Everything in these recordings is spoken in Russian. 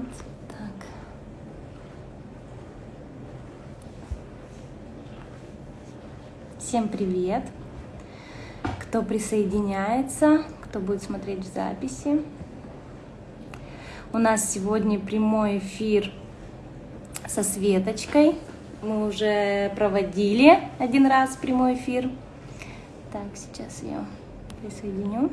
вариант. Так. Всем привет! Кто присоединяется, кто будет смотреть в записи. У нас сегодня прямой эфир со Светочкой. Мы уже проводили один раз прямой эфир. Так, сейчас я присоединю.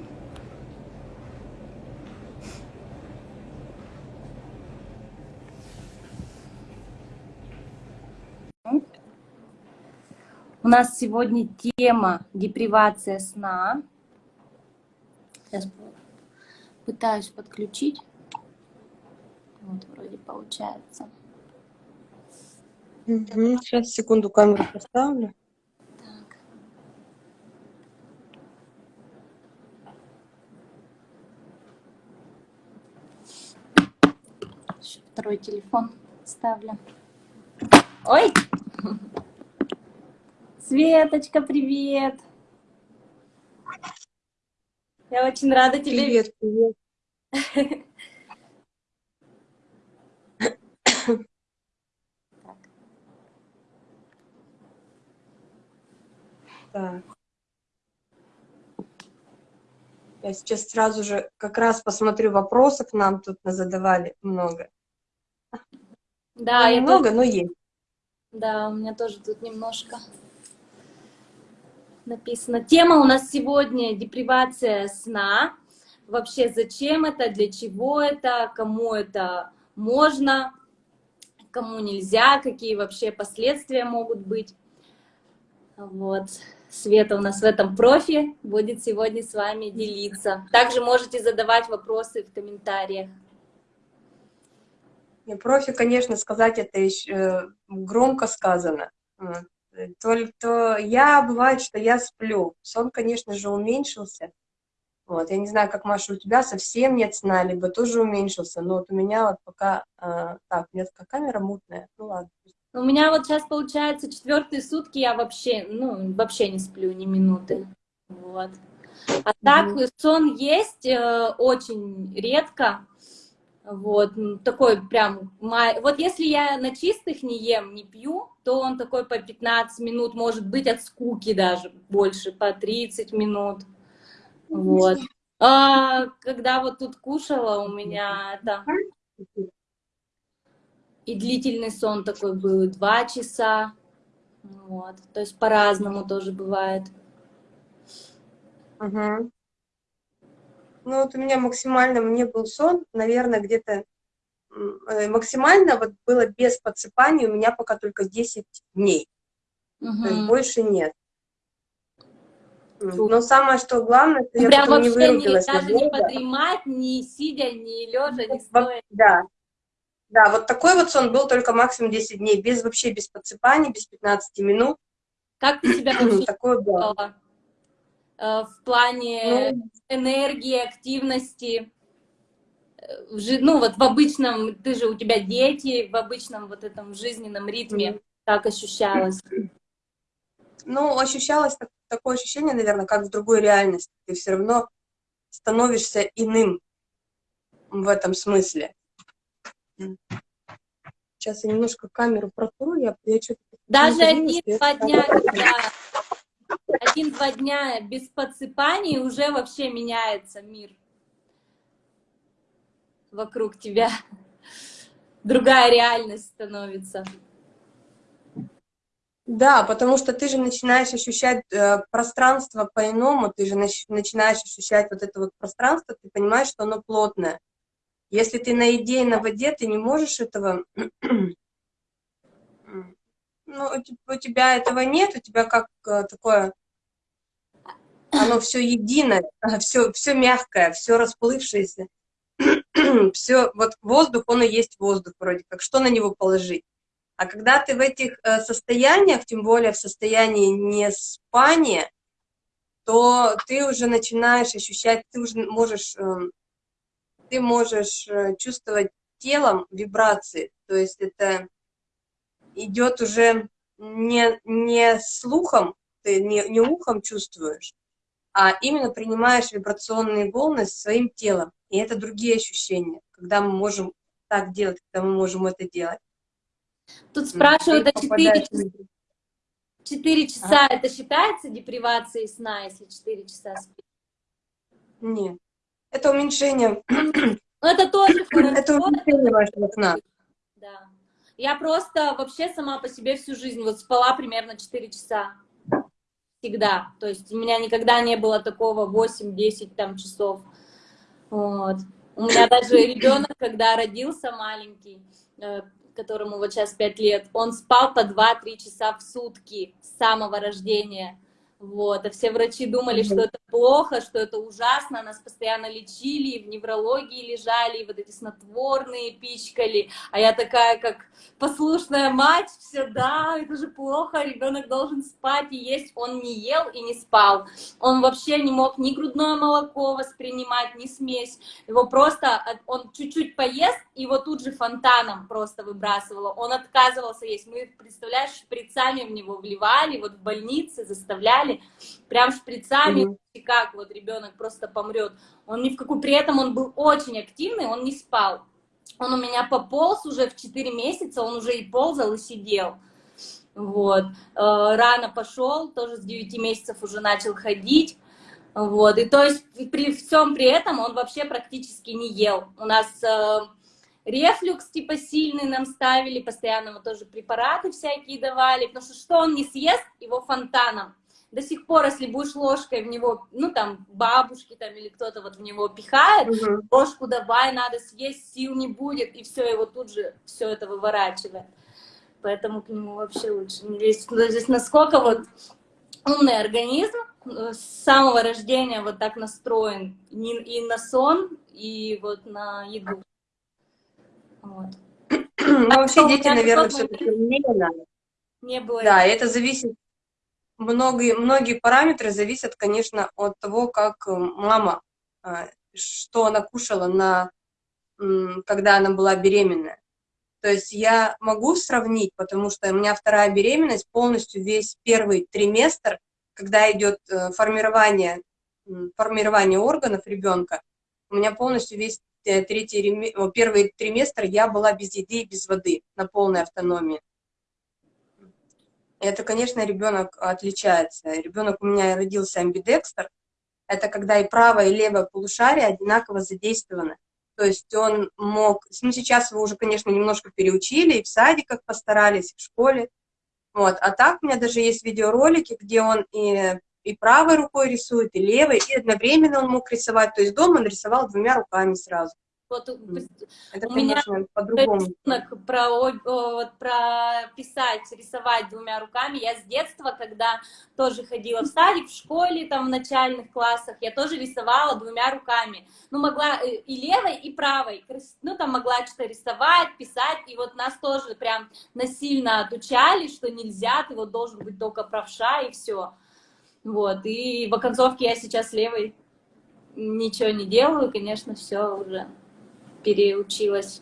У нас сегодня тема депривация сна. Сейчас пытаюсь подключить. Вот, вроде получается. Угу. Сейчас, секунду, камеру поставлю. Так. Еще второй телефон ставлю. Ой! Светочка, привет! Я очень рада тебе. Привет, привет. Так. Я сейчас сразу же как раз посмотрю вопросов, нам тут задавали много. Да, Ну, я немного, но есть. Да, у меня тоже тут немножко написано. Тема у нас сегодня депривация сна. Вообще, зачем это, для чего это, кому это можно, кому нельзя, какие вообще последствия могут быть. Вот. Света у нас в этом профи будет сегодня с вами делиться. Также можете задавать вопросы в комментариях. Профи, конечно, сказать это еще э, громко сказано. Только я, бывает, что я сплю. Сон, конечно же, уменьшился. Вот. Я не знаю, как, Маша, у тебя совсем нет сна, либо тоже уменьшился. Но вот у меня вот пока... А, так, у меня такая камера мутная. Ну ладно. У меня вот сейчас получается четвертые сутки я вообще, ну, вообще не сплю ни минуты. Вот. А так Мгм. сон есть э, очень редко. Вот, такой прям, вот если я на чистых не ем, не пью, то он такой по 15 минут, может быть, от скуки даже больше, по 30 минут. Вот. А когда вот тут кушала, у меня это и длительный сон такой был, два часа. Вот. То есть по-разному тоже бывает. Мгм. Ну вот у меня максимально, мне был сон, наверное, где-то э, максимально вот было без подсыпания у меня пока только 10 дней, то есть больше нет. Но самое, что главное, что я Прям потом не вообще не, вырубилась даже не подремать, ни сидя, ни лежа, Вот, стоя. Да, да, вот такой вот сон был только максимум 10 дней, без вообще без подсыпаний, без 15 минут. Как ты себя вообще Такое было. Э, В плане Ну, энергии, активности? Э, Ну, вот в обычном, ты же, у тебя дети, в обычном вот этом жизненном ритме, как ощущалось? Ну, ощущалось так- такое ощущение, наверное, как в другой реальности. Ты все равно становишься иным в этом смысле. Сейчас я немножко камеру протру, я, я что-то... Даже не один-два дня, когда один-два дня без подсыпаний уже вообще меняется мир вокруг тебя. Другая реальность становится. Да, потому что ты же начинаешь ощущать э, пространство по-иному, ты же нач- начинаешь ощущать вот это вот пространство, ты понимаешь, что оно плотное. Если ты на еде и на воде, ты не можешь этого... ну, у тебя этого нет, у тебя как э, такое... Оно все единое, все, все мягкое, все расплывшееся. все, вот воздух, он и есть воздух вроде как, что на него положить? А когда ты в этих э, состояниях, тем более в состоянии не спания, то ты уже начинаешь ощущать, ты уже можешь, эм, ты можешь э, чувствовать телом вибрации, то есть это идет уже не, не слухом, ты не, не ухом чувствуешь, а именно принимаешь вибрационные волны своим телом. И это другие ощущения, когда мы можем так делать, когда мы можем это делать. Тут спрашивают, а 4 часа, 4 часа а? это считается депривацией сна, если 4 часа спить? Нет, это уменьшение. Ну, это тоже хорошо. Это уменьшение вашего сна. Да. Я просто вообще сама по себе всю жизнь вот спала примерно 4 часа. Всегда. То есть у меня никогда не было такого 8-10 там часов. Вот. У меня даже ребенок, когда родился маленький, э, которому вот сейчас 5 лет, он спал по 2-3 часа в сутки с самого рождения. Вот, а все врачи думали, что это плохо, что это ужасно, нас постоянно лечили, в неврологии лежали, и вот эти снотворные пичкали, а я такая, как послушная мать, все, да, это же плохо, ребенок должен спать и есть, он не ел и не спал, он вообще не мог ни грудное молоко воспринимать, ни смесь, его просто, он чуть-чуть поест, и его тут же фонтаном просто выбрасывало, он отказывался есть, мы, представляешь, шприцами в него вливали, вот в больнице заставляли, шприцами, прям шприцами, mm -hmm. как вот ребенок просто помрет. Он ни в какую, при этом он был очень активный, он не спал. Он у меня пополз уже в 4 месяца, он уже и ползал, и сидел. Вот. Э, рано пошел, тоже с 9 месяцев уже начал ходить. Вот. И то есть при всем при этом он вообще практически не ел. У нас э, рефлюкс типа сильный нам ставили, постоянно ему тоже препараты всякие давали, потому что что он не съест, его фонтаном до сих пор, если будешь ложкой в него, ну, там, бабушки там или кто-то вот в него пихает, угу. ложку давай, надо съесть, сил не будет, и все, его тут же все это выворачивает. Поэтому к нему вообще лучше не лезть. Ну, здесь насколько вот умный организм э, с самого рождения вот так настроен и на сон, и вот на еду. Вот. Ну, вообще а дети, наверное, все-таки не Не было. Да, это зависит многие, многие параметры зависят, конечно, от того, как э, мама, э, что она кушала, на, когда она была беременная. То есть я могу сравнить, потому что у меня вторая беременность, полностью весь первый триместр, когда идет э, формирование, формирование органов ребенка, у меня полностью весь третий, первый триместр я была без еды и без воды, на полной автономии. Это, конечно, ребенок отличается. Ребенок у меня родился амбидекстер. Это когда и правое, и левое полушарие одинаково задействованы. То есть он мог... Ну, сейчас его уже, конечно, немножко переучили, и в садиках постарались, и в школе. Вот. А так у меня даже есть видеоролики, где он и, и правой рукой рисует, и левой, и одновременно он мог рисовать. То есть дома он рисовал двумя руками сразу. Вот Это, у меня по-другому. Про, про писать, рисовать двумя руками. Я с детства, когда тоже ходила в садик, в школе, там в начальных классах, я тоже рисовала двумя руками. Ну, могла э, и левой, и правой. Ну, там могла что-то рисовать, писать. И вот нас тоже прям насильно отучали, что нельзя, ты вот должен быть только правша, и все. Вот, и в оконцовке я сейчас левой ничего не делаю, конечно, все уже переучилась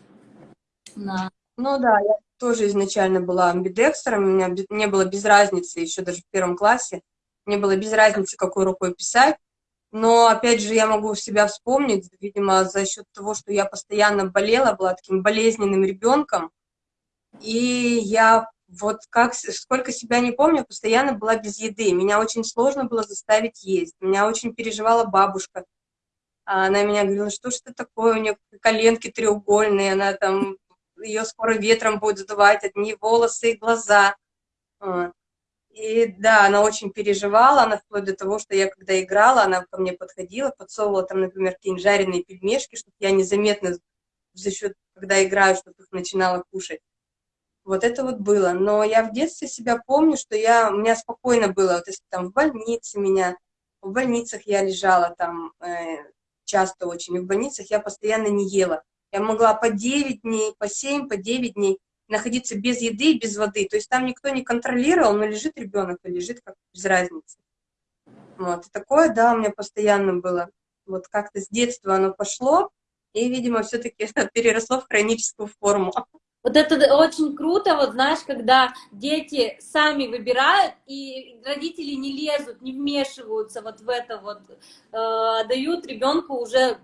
на... Ну да, я тоже изначально была амбидекстером, у меня не было без разницы, еще даже в первом классе, не было без разницы, какой рукой писать, но, опять же, я могу себя вспомнить, видимо, за счет того, что я постоянно болела, была таким болезненным ребенком, и я вот как, сколько себя не помню, постоянно была без еды. Меня очень сложно было заставить есть. Меня очень переживала бабушка. А она меня говорила, что ж это такое, у нее коленки треугольные, она там, ее скоро ветром будет задувать, одни волосы и глаза. И да, она очень переживала, она вплоть до того, что я когда играла, она ко мне подходила, подсовывала там, например, какие-нибудь жареные пельмешки, чтобы я незаметно за счет, когда играю, чтобы их начинала кушать. Вот это вот было. Но я в детстве себя помню, что я, у меня спокойно было, вот если там в больнице меня, в больницах я лежала там, э, часто очень, в больницах я постоянно не ела. Я могла по 9 дней, по 7, по 9 дней находиться без еды и без воды. То есть там никто не контролировал, но лежит ребенок и лежит как без разницы. Вот. И такое, да, у меня постоянно было. Вот как-то с детства оно пошло, и, видимо, все-таки переросло в хроническую форму. Вот это очень круто, вот знаешь, когда дети сами выбирают, и родители не лезут, не вмешиваются вот в это вот, э, дают ребенку уже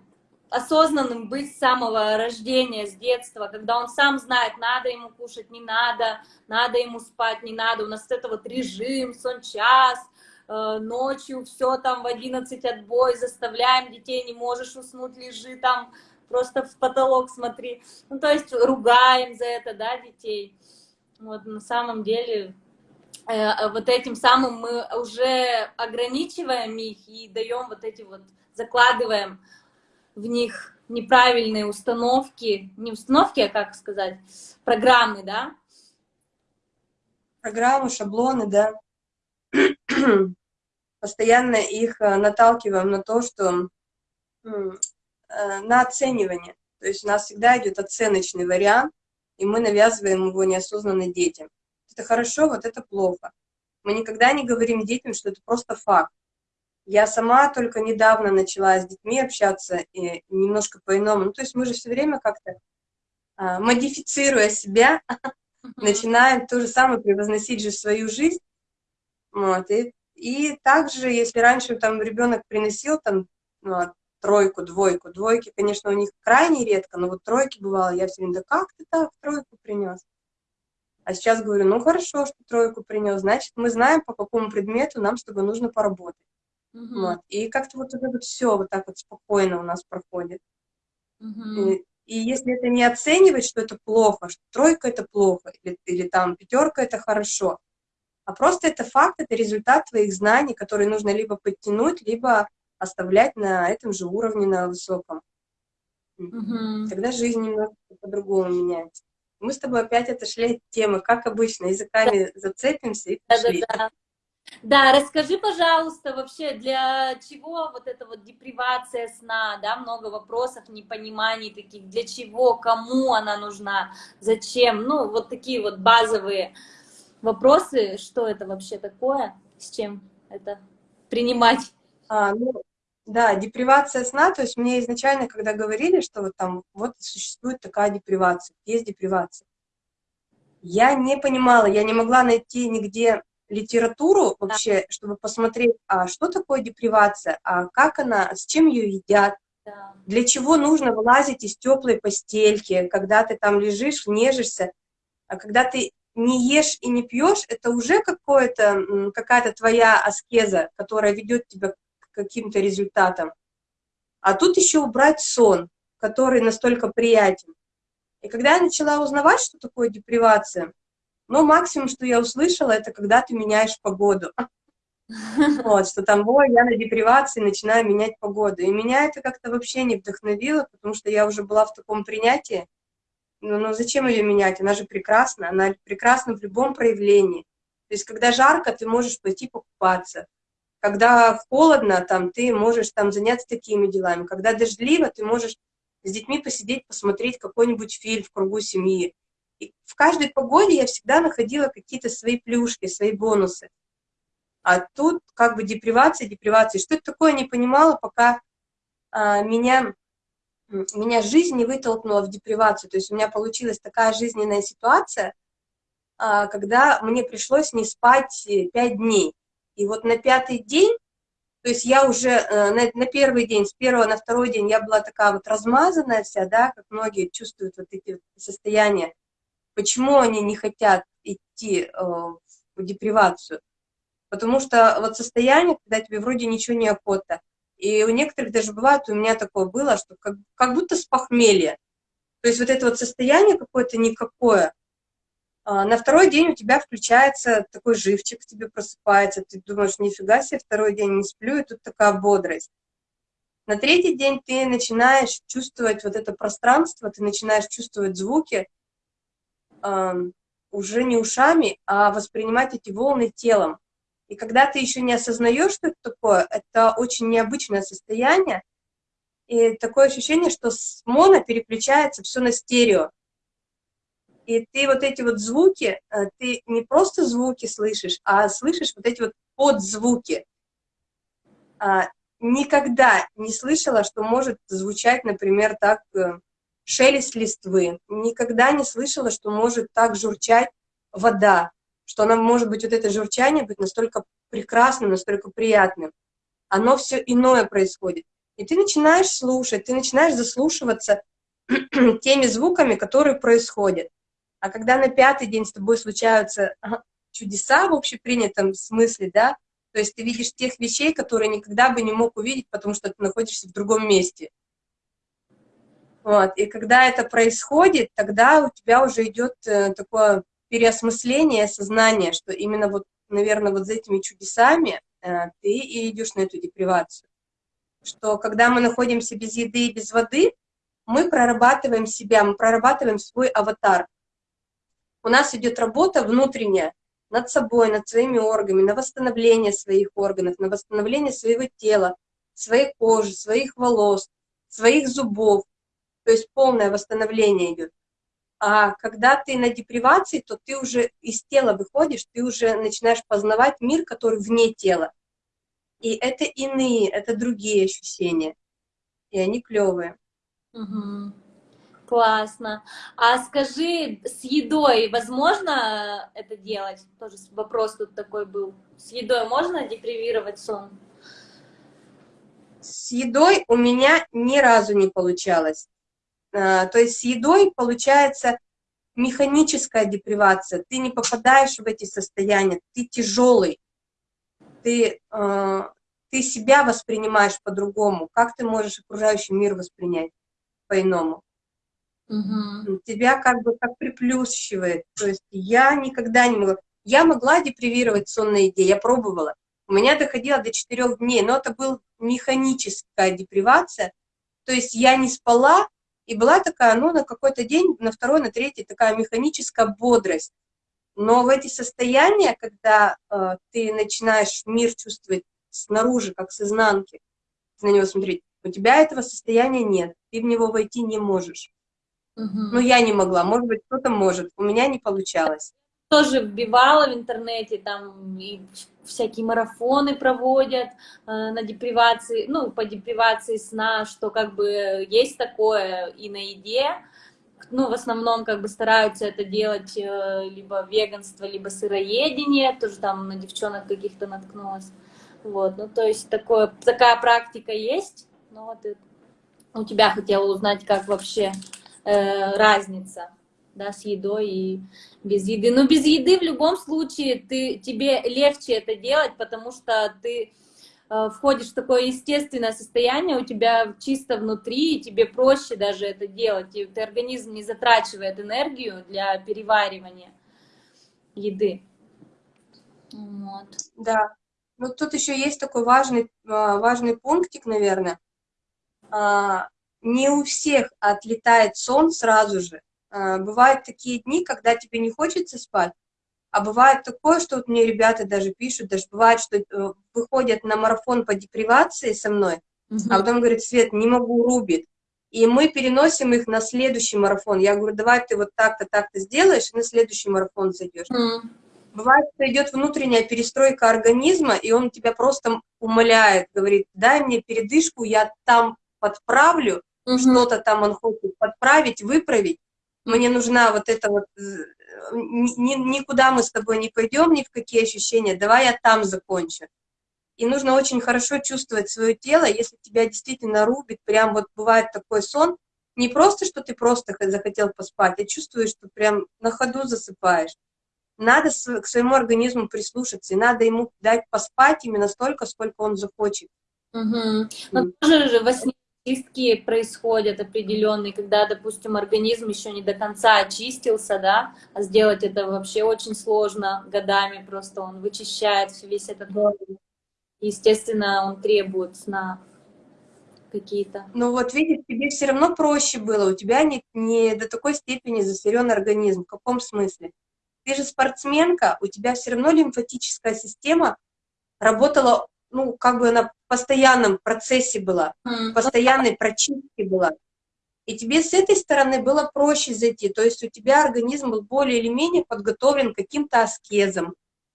осознанным быть с самого рождения, с детства, когда он сам знает, надо ему кушать, не надо, надо ему спать, не надо. У нас это вот режим, сон час, э, ночью все там в 11 отбой, заставляем детей, не можешь уснуть, лежи там, просто в потолок смотри. Ну, то есть ругаем за это, да, детей. Вот на самом деле э, вот этим самым мы уже ограничиваем их и даем вот эти вот, закладываем в них неправильные установки, не установки, а как сказать, программы, да? Программы, шаблоны, да. Постоянно их э, наталкиваем на то, что на оценивание. То есть у нас всегда идет оценочный вариант, и мы навязываем его неосознанно детям. Это хорошо, вот это плохо. Мы никогда не говорим детям, что это просто факт. Я сама только недавно начала с детьми общаться и немножко по-иному. Ну, то есть мы же все время как-то, а, модифицируя себя, начинаем то же самое превозносить же свою жизнь. Вот, и, и также, если раньше там ребенок приносил там ну, тройку, двойку, двойки, конечно, у них крайне редко, но вот тройки бывало, я все время, да как ты так тройку принес? А сейчас говорю, ну хорошо, что тройку принес, значит, мы знаем, по какому предмету нам с тобой нужно поработать. Угу. Вот. И как-то вот это вот все вот так вот спокойно у нас проходит. Угу. И, и если это не оценивать, что это плохо, что тройка это плохо, или, или там пятерка это хорошо, а просто это факт, это результат твоих знаний, которые нужно либо подтянуть, либо оставлять на этом же уровне, на высоком. Угу. Тогда жизнь немного по-другому меняется. Мы с тобой опять отошли от темы, как обычно, языками да. зацепимся и пошли. Да, да, да. Да, расскажи, пожалуйста, вообще, для чего вот эта вот депривация сна, да, много вопросов, непониманий таких, для чего, кому она нужна, зачем, ну, вот такие вот базовые вопросы, что это вообще такое, с чем это принимать? А, ну, да, депривация сна, то есть мне изначально, когда говорили, что вот там вот существует такая депривация, есть депривация, я не понимала, я не могла найти нигде литературу вообще, да. чтобы посмотреть, а что такое депривация, а как она, с чем ее едят, да. для чего нужно вылазить из теплой постельки, когда ты там лежишь, нежишься, а когда ты не ешь и не пьешь, это уже какое-то, какая-то твоя аскеза, которая ведет тебя к каким-то результатам. А тут еще убрать сон, который настолько приятен. И когда я начала узнавать, что такое депривация, но максимум, что я услышала, это когда ты меняешь погоду. Вот, что там, ой, я на депривации начинаю менять погоду. И меня это как-то вообще не вдохновило, потому что я уже была в таком принятии. Ну, ну зачем ее менять? Она же прекрасна, она прекрасна в любом проявлении. То есть, когда жарко, ты можешь пойти покупаться. Когда холодно, там, ты можешь там заняться такими делами. Когда дождливо, ты можешь с детьми посидеть, посмотреть какой-нибудь фильм в кругу семьи. И в каждой погоде я всегда находила какие-то свои плюшки, свои бонусы. А тут как бы депривация, депривация. Что это такое, не понимала, пока а, меня, меня жизнь не вытолкнула в депривацию. То есть у меня получилась такая жизненная ситуация, а, когда мне пришлось не спать пять дней. И вот на пятый день, то есть я уже а, на, на первый день, с первого на второй день я была такая вот размазанная вся, да, как многие чувствуют вот эти состояния Почему они не хотят идти э, в депривацию? Потому что вот состояние, когда тебе вроде ничего не охота, и у некоторых даже бывает, у меня такое было, что как, как будто с похмелья. То есть вот это вот состояние какое-то никакое. А на второй день у тебя включается такой живчик, тебе просыпается, ты думаешь, нифига себе, второй день не сплю, и тут такая бодрость. На третий день ты начинаешь чувствовать вот это пространство, ты начинаешь чувствовать звуки, уже не ушами, а воспринимать эти волны телом. И когда ты еще не осознаешь, что это такое, это очень необычное состояние, и такое ощущение, что с моно переключается все на стерео. И ты вот эти вот звуки, э, ты не просто звуки слышишь, а слышишь вот эти вот подзвуки. А, никогда не слышала, что может звучать, например, так э, шелест листвы. Никогда не слышала, что может так журчать вода, что она может быть, вот это журчание быть настолько прекрасным, настолько приятным. Оно все иное происходит. И ты начинаешь слушать, ты начинаешь заслушиваться теми звуками, которые происходят. А когда на пятый день с тобой случаются чудеса в общепринятом смысле, да, то есть ты видишь тех вещей, которые никогда бы не мог увидеть, потому что ты находишься в другом месте. Вот. И когда это происходит, тогда у тебя уже идет э, такое переосмысление сознания, что именно вот, наверное, вот за этими чудесами э, ты и идешь на эту депривацию. Что когда мы находимся без еды и без воды, мы прорабатываем себя, мы прорабатываем свой аватар. У нас идет работа внутренняя над собой, над своими органами, на восстановление своих органов, на восстановление своего тела, своей кожи, своих волос, своих зубов. То есть полное восстановление идет. А когда ты на депривации, то ты уже из тела выходишь, ты уже начинаешь познавать мир, который вне тела. И это иные, это другие ощущения. И они клевые. Угу. Классно. А скажи, с едой возможно это делать? Тоже вопрос тут такой был. С едой можно депривировать сон? С едой у меня ни разу не получалось. А, то есть с едой получается механическая депривация. Ты не попадаешь в эти состояния, ты тяжелый. Ты, а, ты себя воспринимаешь по-другому. Как ты можешь окружающий мир воспринять по-иному? Угу. Тебя как бы как приплющивает. То есть я никогда не могла... Я могла депривировать сон на еде, я пробовала. У меня доходило до четырех дней, но это была механическая депривация. То есть я не спала, и была такая, ну, на какой-то день, на второй, на третий, такая механическая бодрость. Но в эти состояния, когда э, ты начинаешь мир чувствовать снаружи, как с изнанки, на него смотреть, у тебя этого состояния нет, ты в него войти не можешь. Угу. Ну, я не могла, может быть, кто-то может, у меня не получалось. Тоже вбивала в интернете, там и всякие марафоны проводят э, на депривации, ну, по депривации сна, что как бы есть такое и на еде, ну, в основном как бы стараются это делать э, либо веганство, либо сыроедение, тоже там на девчонок каких-то наткнулась, вот, ну, то есть такое, такая практика есть, ну, вот у тебя хотела узнать, как вообще э, разница да, с едой и без еды. Но без еды в любом случае ты, тебе легче это делать, потому что ты э, входишь в такое естественное состояние, у тебя чисто внутри, и тебе проще даже это делать. И ты организм не затрачивает энергию для переваривания еды. Вот. Да. Ну, тут еще есть такой важный, а, важный пунктик, наверное. Не у всех отлетает сон сразу же. А, бывают такие дни, когда тебе не хочется спать, а бывает такое, что вот мне ребята даже пишут, даже бывает, что э, выходят на марафон по депривации со мной, угу. а потом говорят, Свет, не могу, рубит. И мы переносим их на следующий марафон. Я говорю, давай ты вот так-то, так-то сделаешь, и на следующий марафон зайдешь. Mm. Бывает, что идет внутренняя перестройка организма, и он тебя просто умоляет, говорит, дай мне передышку, я там подправлю. Что-то там он хочет подправить, выправить. Мне нужна вот эта вот, э, ни, никуда мы с тобой не пойдем, ни в какие ощущения, давай я там закончу. И нужно очень хорошо чувствовать свое тело, если тебя действительно рубит, прям вот бывает такой сон, не просто, что ты просто захотел поспать, а чувствуешь, что прям на ходу засыпаешь. Надо к своему организму прислушаться, и надо ему дать поспать именно столько, сколько он захочет. Угу. Но тоже же во сне чистки происходят определенные, когда, допустим, организм еще не до конца очистился, да, а сделать это вообще очень сложно годами, просто он вычищает весь этот Естественно, он требует сна какие-то. Ну вот видишь, тебе все равно проще было, у тебя не, не до такой степени засорен организм. В каком смысле? Ты же спортсменка, у тебя все равно лимфатическая система работала ну, как бы она в постоянном процессе была, в постоянной прочистке была. И тебе с этой стороны было проще зайти, то есть у тебя организм был более или менее подготовлен к каким-то аскезам,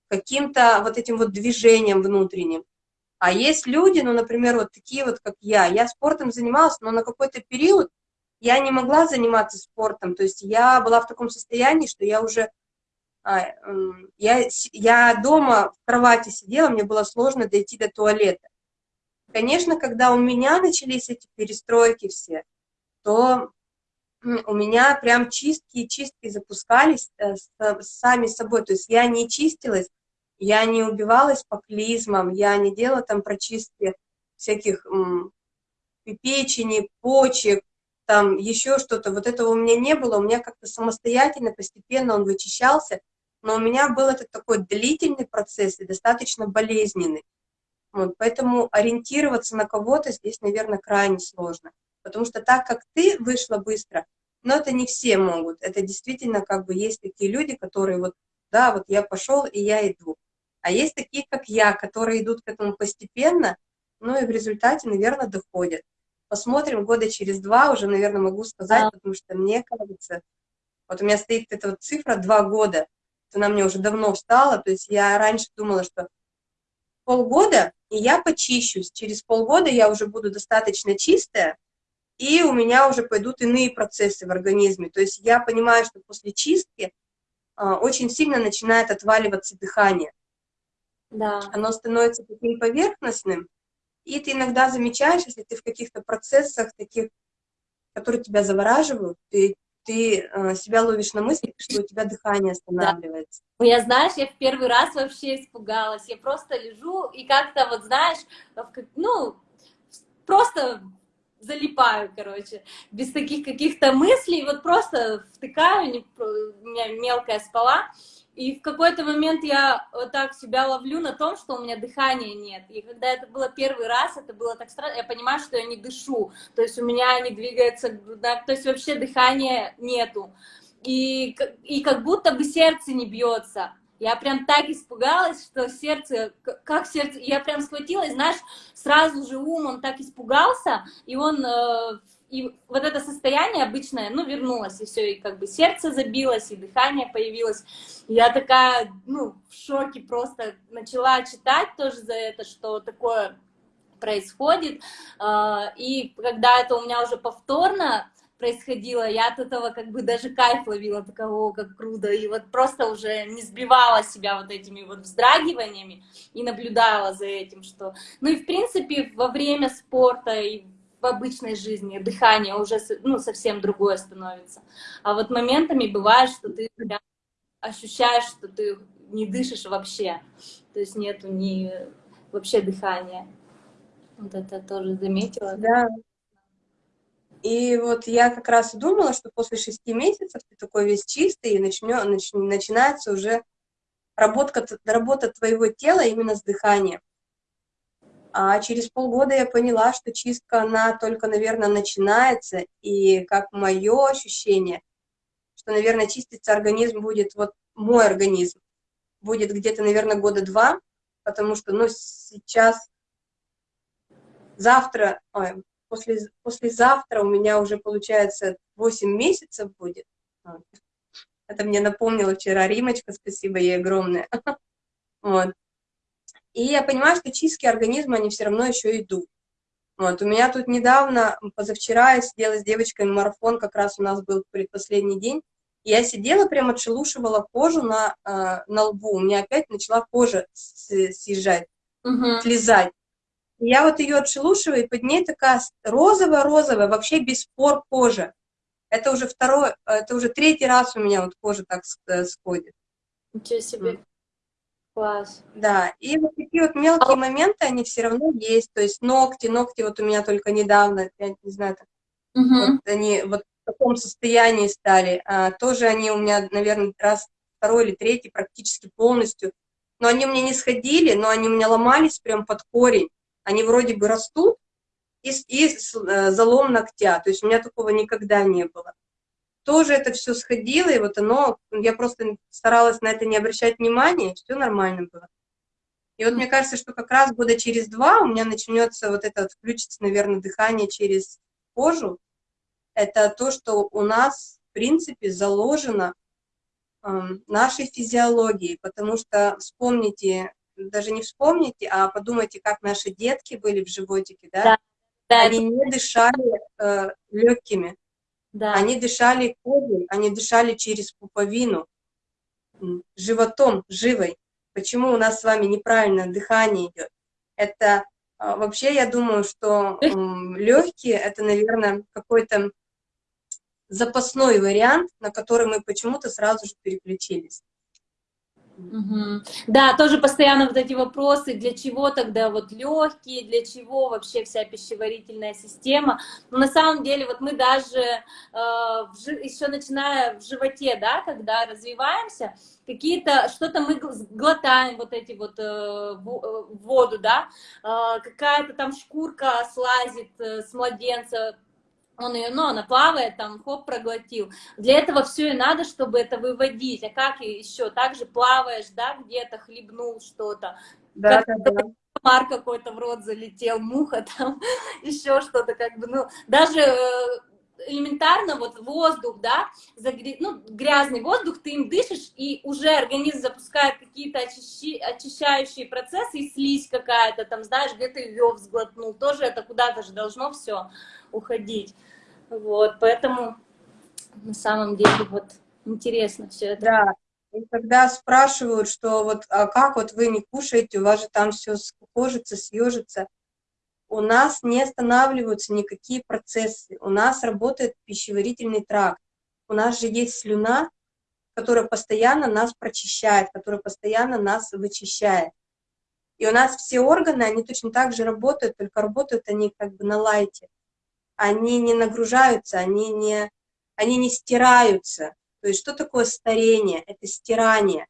каким-то вот этим вот движением внутренним. А есть люди, ну, например, вот такие вот, как я, я спортом занималась, но на какой-то период я не могла заниматься спортом, то есть я была в таком состоянии, что я уже я, я дома в кровати сидела, мне было сложно дойти до туалета. конечно, когда у меня начались эти перестройки все, то у меня прям чистки чистки запускались э, сами собой. То есть я не чистилась, я не убивалась по клизмам, я не делала там прочистки всяких печени, почек, там еще что-то. Вот этого у меня не было, у меня как-то самостоятельно, постепенно он вычищался, но у меня был этот такой длительный процесс и достаточно болезненный. Вот, поэтому ориентироваться на кого-то здесь, наверное, крайне сложно. Потому что так как ты вышла быстро, но это не все могут. Это действительно как бы есть такие люди, которые вот, да, вот я пошел и я иду. А есть такие, как я, которые идут к этому постепенно, ну и в результате, наверное, доходят. Посмотрим года через два, уже, наверное, могу сказать, да. потому что мне кажется, вот у меня стоит эта вот цифра два года, она мне уже давно встала, то есть я раньше думала, что полгода, и я почищусь, через полгода я уже буду достаточно чистая, и у меня уже пойдут иные процессы в организме. То есть я понимаю, что после чистки а, очень сильно начинает отваливаться дыхание. Да. Оно становится таким поверхностным, и ты иногда замечаешь, если ты в каких-то процессах таких, которые тебя завораживают, ты, ты э, себя ловишь на мысли, что у тебя дыхание останавливается. Да. Я, знаешь, я в первый раз вообще испугалась. Я просто лежу и как-то вот, знаешь, ну, просто залипаю, короче, без таких каких-то мыслей, вот просто втыкаю, не, у меня мелкая спала, и в какой-то момент я вот так себя ловлю на том, что у меня дыхания нет. И когда это было первый раз, это было так странно, я понимаю, что я не дышу, то есть у меня не двигается грудная, то есть вообще дыхания нету. И, и как будто бы сердце не бьется. Я прям так испугалась, что сердце, как сердце, я прям схватилась, знаешь, сразу же ум, он так испугался, и он, э, и вот это состояние обычное, ну, вернулось, и все, и как бы сердце забилось, и дыхание появилось. Я такая, ну, в шоке просто начала читать тоже за это, что такое происходит, э, и когда это у меня уже повторно происходило, я от этого как бы даже кайф ловила, такого, как круто, и вот просто уже не сбивала себя вот этими вот вздрагиваниями и наблюдала за этим, что... Ну и в принципе во время спорта и в обычной жизни дыхание уже ну, совсем другое становится. А вот моментами бывает, что ты ощущаешь, что ты не дышишь вообще, то есть нету ни вообще дыхания. Вот это тоже заметила. Да, и вот я как раз думала, что после шести месяцев ты такой весь чистый, и начнё, нач, начинается уже работа, работа твоего тела именно с дыханием. А через полгода я поняла, что чистка, она только, наверное, начинается, и как мое ощущение, что, наверное, чиститься организм будет, вот мой организм, будет где-то, наверное, года два, потому что, ну, сейчас, завтра, ой, после, послезавтра у меня уже, получается, 8 месяцев будет. Это мне напомнила вчера Римочка, спасибо ей огромное. Вот. И я понимаю, что чистки организма, они все равно еще идут. Вот. У меня тут недавно, позавчера, я сидела с девочкой, марафон как раз у нас был предпоследний день, и я сидела, прям отшелушивала кожу на, э, на лбу, у меня опять начала кожа съезжать, угу. слезать. Я вот ее отшелушиваю, и под ней такая розовая-розовая, вообще без пор кожа. Это уже второй, это уже третий раз у меня вот кожа так э, сходит. Ничего себе. Класс. Да, и вот такие вот мелкие а... моменты, они все равно есть. То есть ногти, ногти вот у меня только недавно, я не знаю, так, угу. вот они вот в таком состоянии стали. А, тоже они у меня, наверное, раз второй или третий практически полностью. Но они у меня не сходили, но они у меня ломались прям под корень они вроде бы растут, и, и э, залом ногтя, то есть у меня такого никогда не было. Тоже это все сходило, и вот оно, я просто старалась на это не обращать внимания, все нормально было. И вот мне кажется, что как раз года через два у меня начнется вот это, вот, включится, наверное, дыхание через кожу. Это то, что у нас, в принципе, заложено э, нашей физиологией, потому что вспомните даже не вспомните, а подумайте, как наши детки были в животике, да? да, да они не дышали э, легкими, да. они дышали кожей, они дышали через пуповину, животом, живой. Почему у нас с вами неправильно дыхание идет? Это А, вообще, я думаю, что легкие — это, наверное, какой-то запасной вариант, на который мы почему-то сразу же переключились. Угу. Да, тоже постоянно вот эти вопросы, для чего тогда вот легкие, для чего вообще вся пищеварительная система. Но на самом деле вот мы даже э, еще начиная в животе, да, когда развиваемся, какие-то, что-то мы глотаем вот эти вот э, э воду, да, э, какая-то там шкурка слазит э, с младенца, он ее, ну, она плавает, там, хоп, проглотил. Для этого все и надо, чтобы это выводить. А как еще? Так же плаваешь, да, где-то хлебнул что-то. Да, как да, да. Комар какой-то в рот залетел, муха там, еще что-то, как бы, ну, даже э, элементарно вот воздух, да, загря... ну, грязный воздух, ты им дышишь, и уже организм запускает какие-то очищи... очищающие процессы, и слизь какая-то там, знаешь, где-то ее взглотнул, тоже это куда-то же должно все уходить. Вот, поэтому на самом деле вот интересно все это. Да, и когда спрашивают, что вот, а как вот вы не кушаете, у вас же там все скукожится, съежится, у нас не останавливаются никакие процессы, у нас работает пищеварительный тракт, у нас же есть слюна, которая постоянно нас прочищает, которая постоянно нас вычищает. И у нас все органы, они точно так же работают, только работают они как бы на лайте. Они не нагружаются, они не, они не стираются. То есть что такое старение? Это стирание.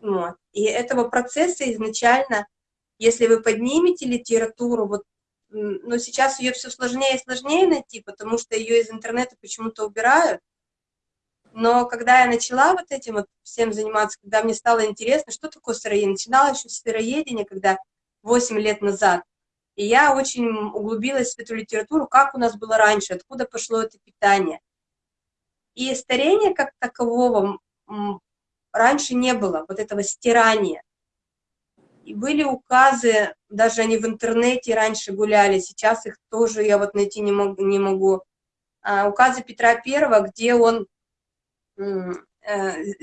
Вот. И этого процесса изначально если вы поднимете литературу, вот, но сейчас ее все сложнее и сложнее найти, потому что ее из интернета почему-то убирают. Но когда я начала вот этим вот всем заниматься, когда мне стало интересно, что такое сыроедение, начинала еще с сыроедения, когда 8 лет назад, и я очень углубилась в эту литературу, как у нас было раньше, откуда пошло это питание. И старения как такового раньше не было, вот этого стирания. И были указы, даже они в интернете раньше гуляли, сейчас их тоже я вот найти не могу. Не могу. А, указы Петра Первого, где он э,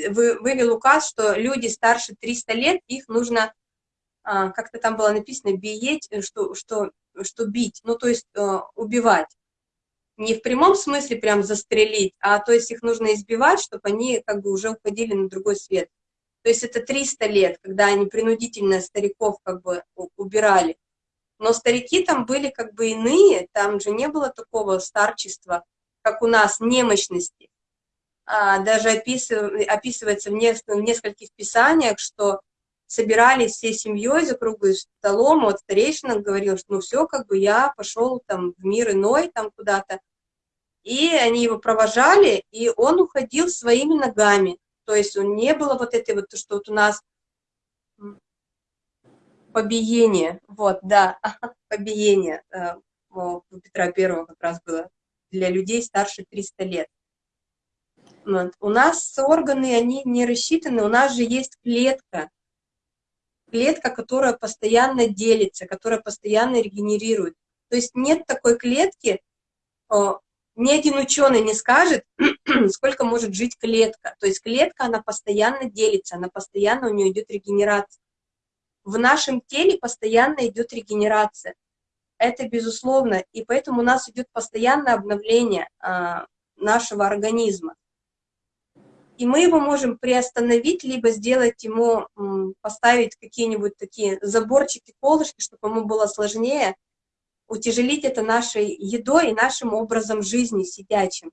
вывел указ, что люди старше 300 лет, их нужно, а, как-то там было написано, биеть, что, что, что бить, ну то есть э, убивать. Не в прямом смысле прям застрелить, а то есть их нужно избивать, чтобы они как бы уже уходили на другой свет. То есть это 300 лет, когда они принудительно стариков как бы убирали. Но старики там были как бы иные, там же не было такого старчества, как у нас, немощности. А, даже описыв, описывается в, нескольких, в нескольких писаниях, что собирались всей семьей за круглым столом, вот старейшина говорил, что ну все, как бы я пошел там в мир иной, там куда-то. И они его провожали, и он уходил своими ногами. То есть не было вот этой вот, что вот у нас побиение, вот, да, побиение э, у Петра Первого как раз было для людей старше 300 лет. Вот. У нас органы, они не рассчитаны, у нас же есть клетка, клетка, которая постоянно делится, которая постоянно регенерирует. То есть нет такой клетки, ни один ученый не скажет, сколько может жить клетка. То есть клетка, она постоянно делится, она постоянно, у нее идет регенерация. В нашем теле постоянно идет регенерация. Это безусловно, и поэтому у нас идет постоянное обновление а, нашего организма. И мы его можем приостановить, либо сделать ему, поставить какие-нибудь такие заборчики, колышки, чтобы ему было сложнее утяжелить это нашей едой и нашим образом жизни сидячим.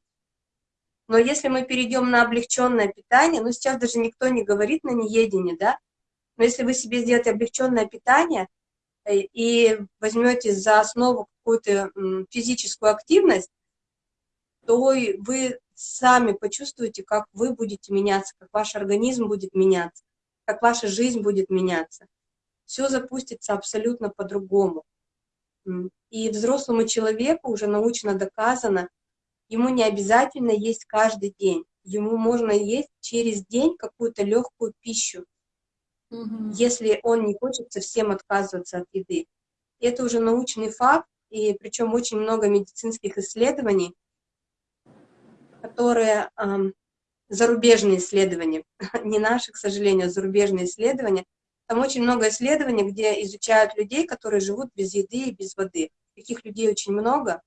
Но если мы перейдем на облегченное питание, ну сейчас даже никто не говорит на неедение, да, но если вы себе сделаете облегченное питание э, и возьмете за основу какую-то физическую активность, то вы сами почувствуете, как вы будете меняться, как ваш организм будет меняться, как ваша жизнь будет меняться. Все запустится абсолютно по-другому. И взрослому человеку уже научно доказано, ему не обязательно есть каждый день. Ему можно есть через день какую-то легкую пищу, угу. если он не хочет совсем отказываться от еды. Это уже научный факт, и причем очень много медицинских исследований, которые эм, зарубежные исследования, не наши, к сожалению, а зарубежные исследования, Там очень много исследований, где изучают людей, которые живут без еды и без воды. Таких людей очень много,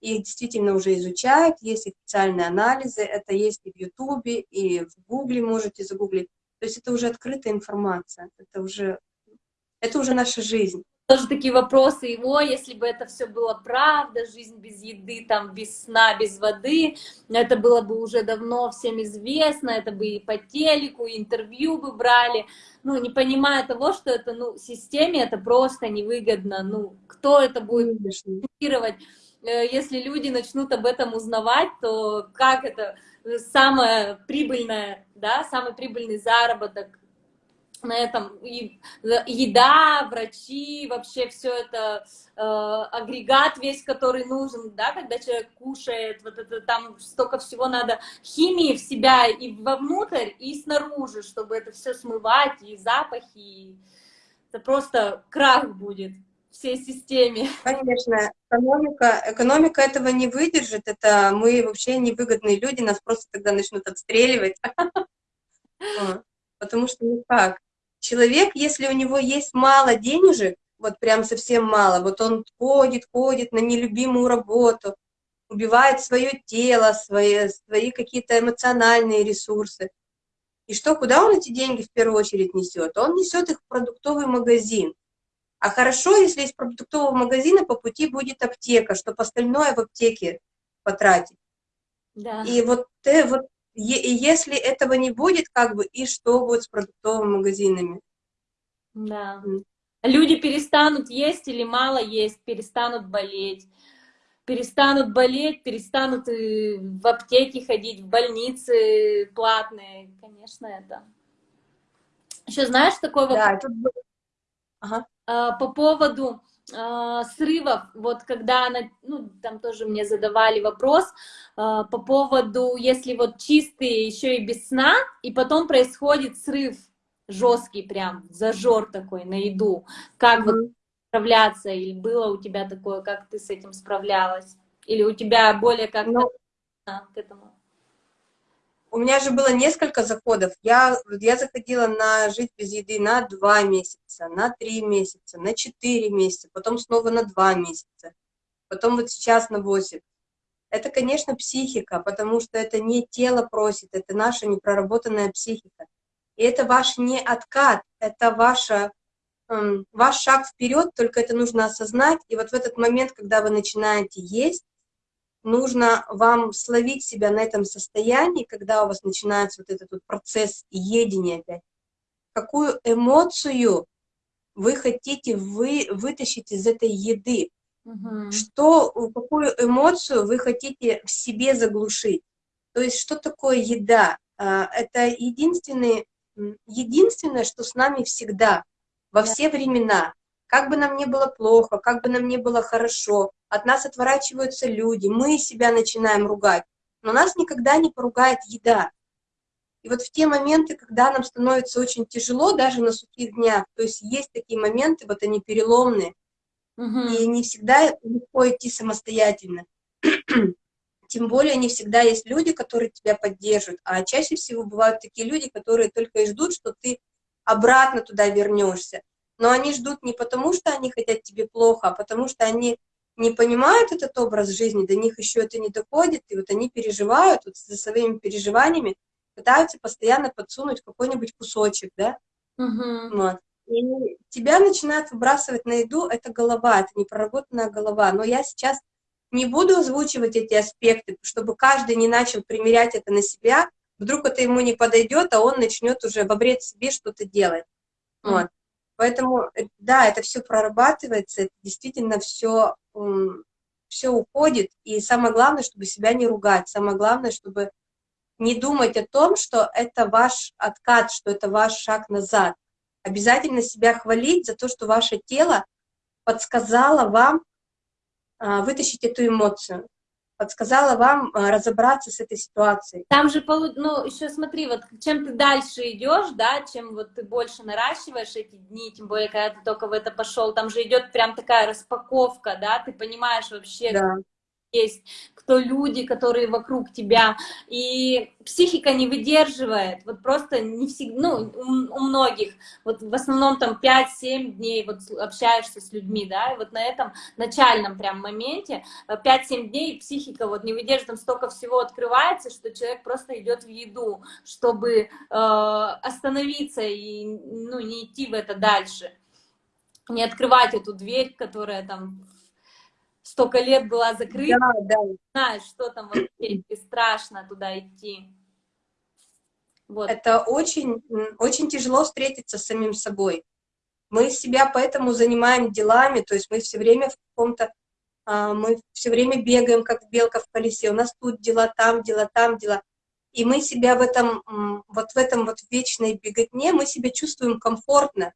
их действительно уже изучают, есть специальные анализы, это есть и в Ютубе, и в Гугле можете загуглить. То есть это уже открытая информация, это уже, это уже наша жизнь. Тоже такие вопросы его, если бы это все было правда, жизнь без еды, там, без сна, без воды, это было бы уже давно всем известно, это бы и по телеку, и интервью бы брали, ну, не понимая того, что это, ну, системе это просто невыгодно, ну, кто это будет э, если люди начнут об этом узнавать, то как это самое прибыльное, да, самый прибыльный заработок на этом? И еда, врачи, вообще все это э, агрегат весь, который нужен, да, когда человек кушает, вот это там столько всего надо химии в себя и вовнутрь, и снаружи, чтобы это все смывать, и запахи, и это просто крах будет всей системе. Конечно, экономика, экономика этого не выдержит, это мы вообще невыгодные люди, нас просто тогда начнут отстреливать. Потому что никак. Человек, если у него есть мало денежек, вот прям совсем мало, вот он ходит, ходит на нелюбимую работу, убивает свое тело, свои, свои какие-то эмоциональные ресурсы. И что, куда он эти деньги в первую очередь несет? Он несет их в продуктовый магазин. А хорошо, если из продуктового магазина по пути будет аптека, чтобы остальное в аптеке потратить. Да. И вот, э, вот и если этого не будет, как бы, и что будет с продуктовыми магазинами? Да. Люди перестанут есть или мало есть, перестанут болеть. Перестанут болеть, перестанут в аптеки ходить, в больницы платные. Конечно, это. Еще знаешь такой вопрос? Да, тут... ага. А, по поводу э, срывов, вот когда она, ну, там тоже мне задавали вопрос э, по поводу, если вот чистые еще и без сна, и потом происходит срыв жесткий прям, зажор такой на еду, как mm -hmm. вот справляться, или было у тебя такое, как ты с этим справлялась, или у тебя более как-то ну, к этому? У меня же было несколько заходов. Я, я заходила на жить без еды на два месяца, на три месяца, на четыре месяца, потом снова на два месяца, потом вот сейчас на восемь. Это, конечно, психика, потому что это не тело просит, это наша непроработанная психика. И это ваш не откат, это ваша, эм, ваш шаг вперед, только это нужно осознать. И вот в этот момент, когда вы начинаете есть, нужно вам словить себя на этом состоянии, когда у вас начинается вот этот вот процесс едения опять. Какую эмоцию вы хотите вы, вытащить из этой еды? Угу. Что, какую эмоцию вы хотите в себе заглушить? То есть, что такое еда? А, это единственный, единственное, что с нами всегда, во все времена. Как бы нам не было плохо, как бы нам не было хорошо, от нас отворачиваются люди, мы себя начинаем ругать, но нас никогда не поругает еда. И вот в те моменты, когда нам становится очень тяжело, даже на сухих днях, то есть есть такие моменты, вот они переломные, угу. и не всегда легко идти самостоятельно. Тем более не всегда есть люди, которые тебя поддержат, а чаще всего бывают такие люди, которые только и ждут, что ты обратно туда вернешься. Но они ждут не потому, что они хотят тебе плохо, а потому что они не понимают этот образ жизни, до них еще это не доходит, и вот они переживают, вот за своими переживаниями пытаются постоянно подсунуть какой-нибудь кусочек, да, угу. вот. И тебя начинают выбрасывать на еду, это голова, это непроработанная голова, но я сейчас не буду озвучивать эти аспекты, чтобы каждый не начал примерять это на себя, вдруг это ему не подойдет, а он начнет уже во вред себе что-то делать, вот. Поэтому, э, да, это все прорабатывается, действительно все, все уходит. И самое главное, чтобы себя не ругать. Самое главное, чтобы не думать о том, что это ваш откат, что это ваш шаг назад. Обязательно себя хвалить за то, что ваше тело подсказало вам а, вытащить эту эмоцию подсказала вам э, разобраться с этой ситуацией. Там же, ну, еще смотри, вот чем ты дальше идешь, да, чем вот ты больше наращиваешь эти дни, тем более, когда ты только в это пошел, там же идет прям такая распаковка, да, ты понимаешь вообще, да. Есть, кто люди, которые вокруг тебя, и психика не выдерживает, вот просто не всегда, ну, у, многих, вот в основном там 5-7 дней вот общаешься с людьми, да, и вот на этом начальном прям моменте 5-7 э, дней психика вот не выдерживает, там столько всего открывается, что человек просто идет в еду, чтобы э, остановиться и, ну, не идти в это дальше, не открывать эту дверь, которая там столько лет была закрыта, да, да. знаешь, что там вот и страшно туда идти. Вот. Это очень, очень тяжело встретиться с самим собой. Мы себя поэтому занимаем делами, то есть мы все время в каком-то, а, мы все время бегаем, как белка в колесе, у нас тут дела, там дела, там дела. И мы себя в этом, вот в этом вот вечной беготне, мы себя чувствуем комфортно.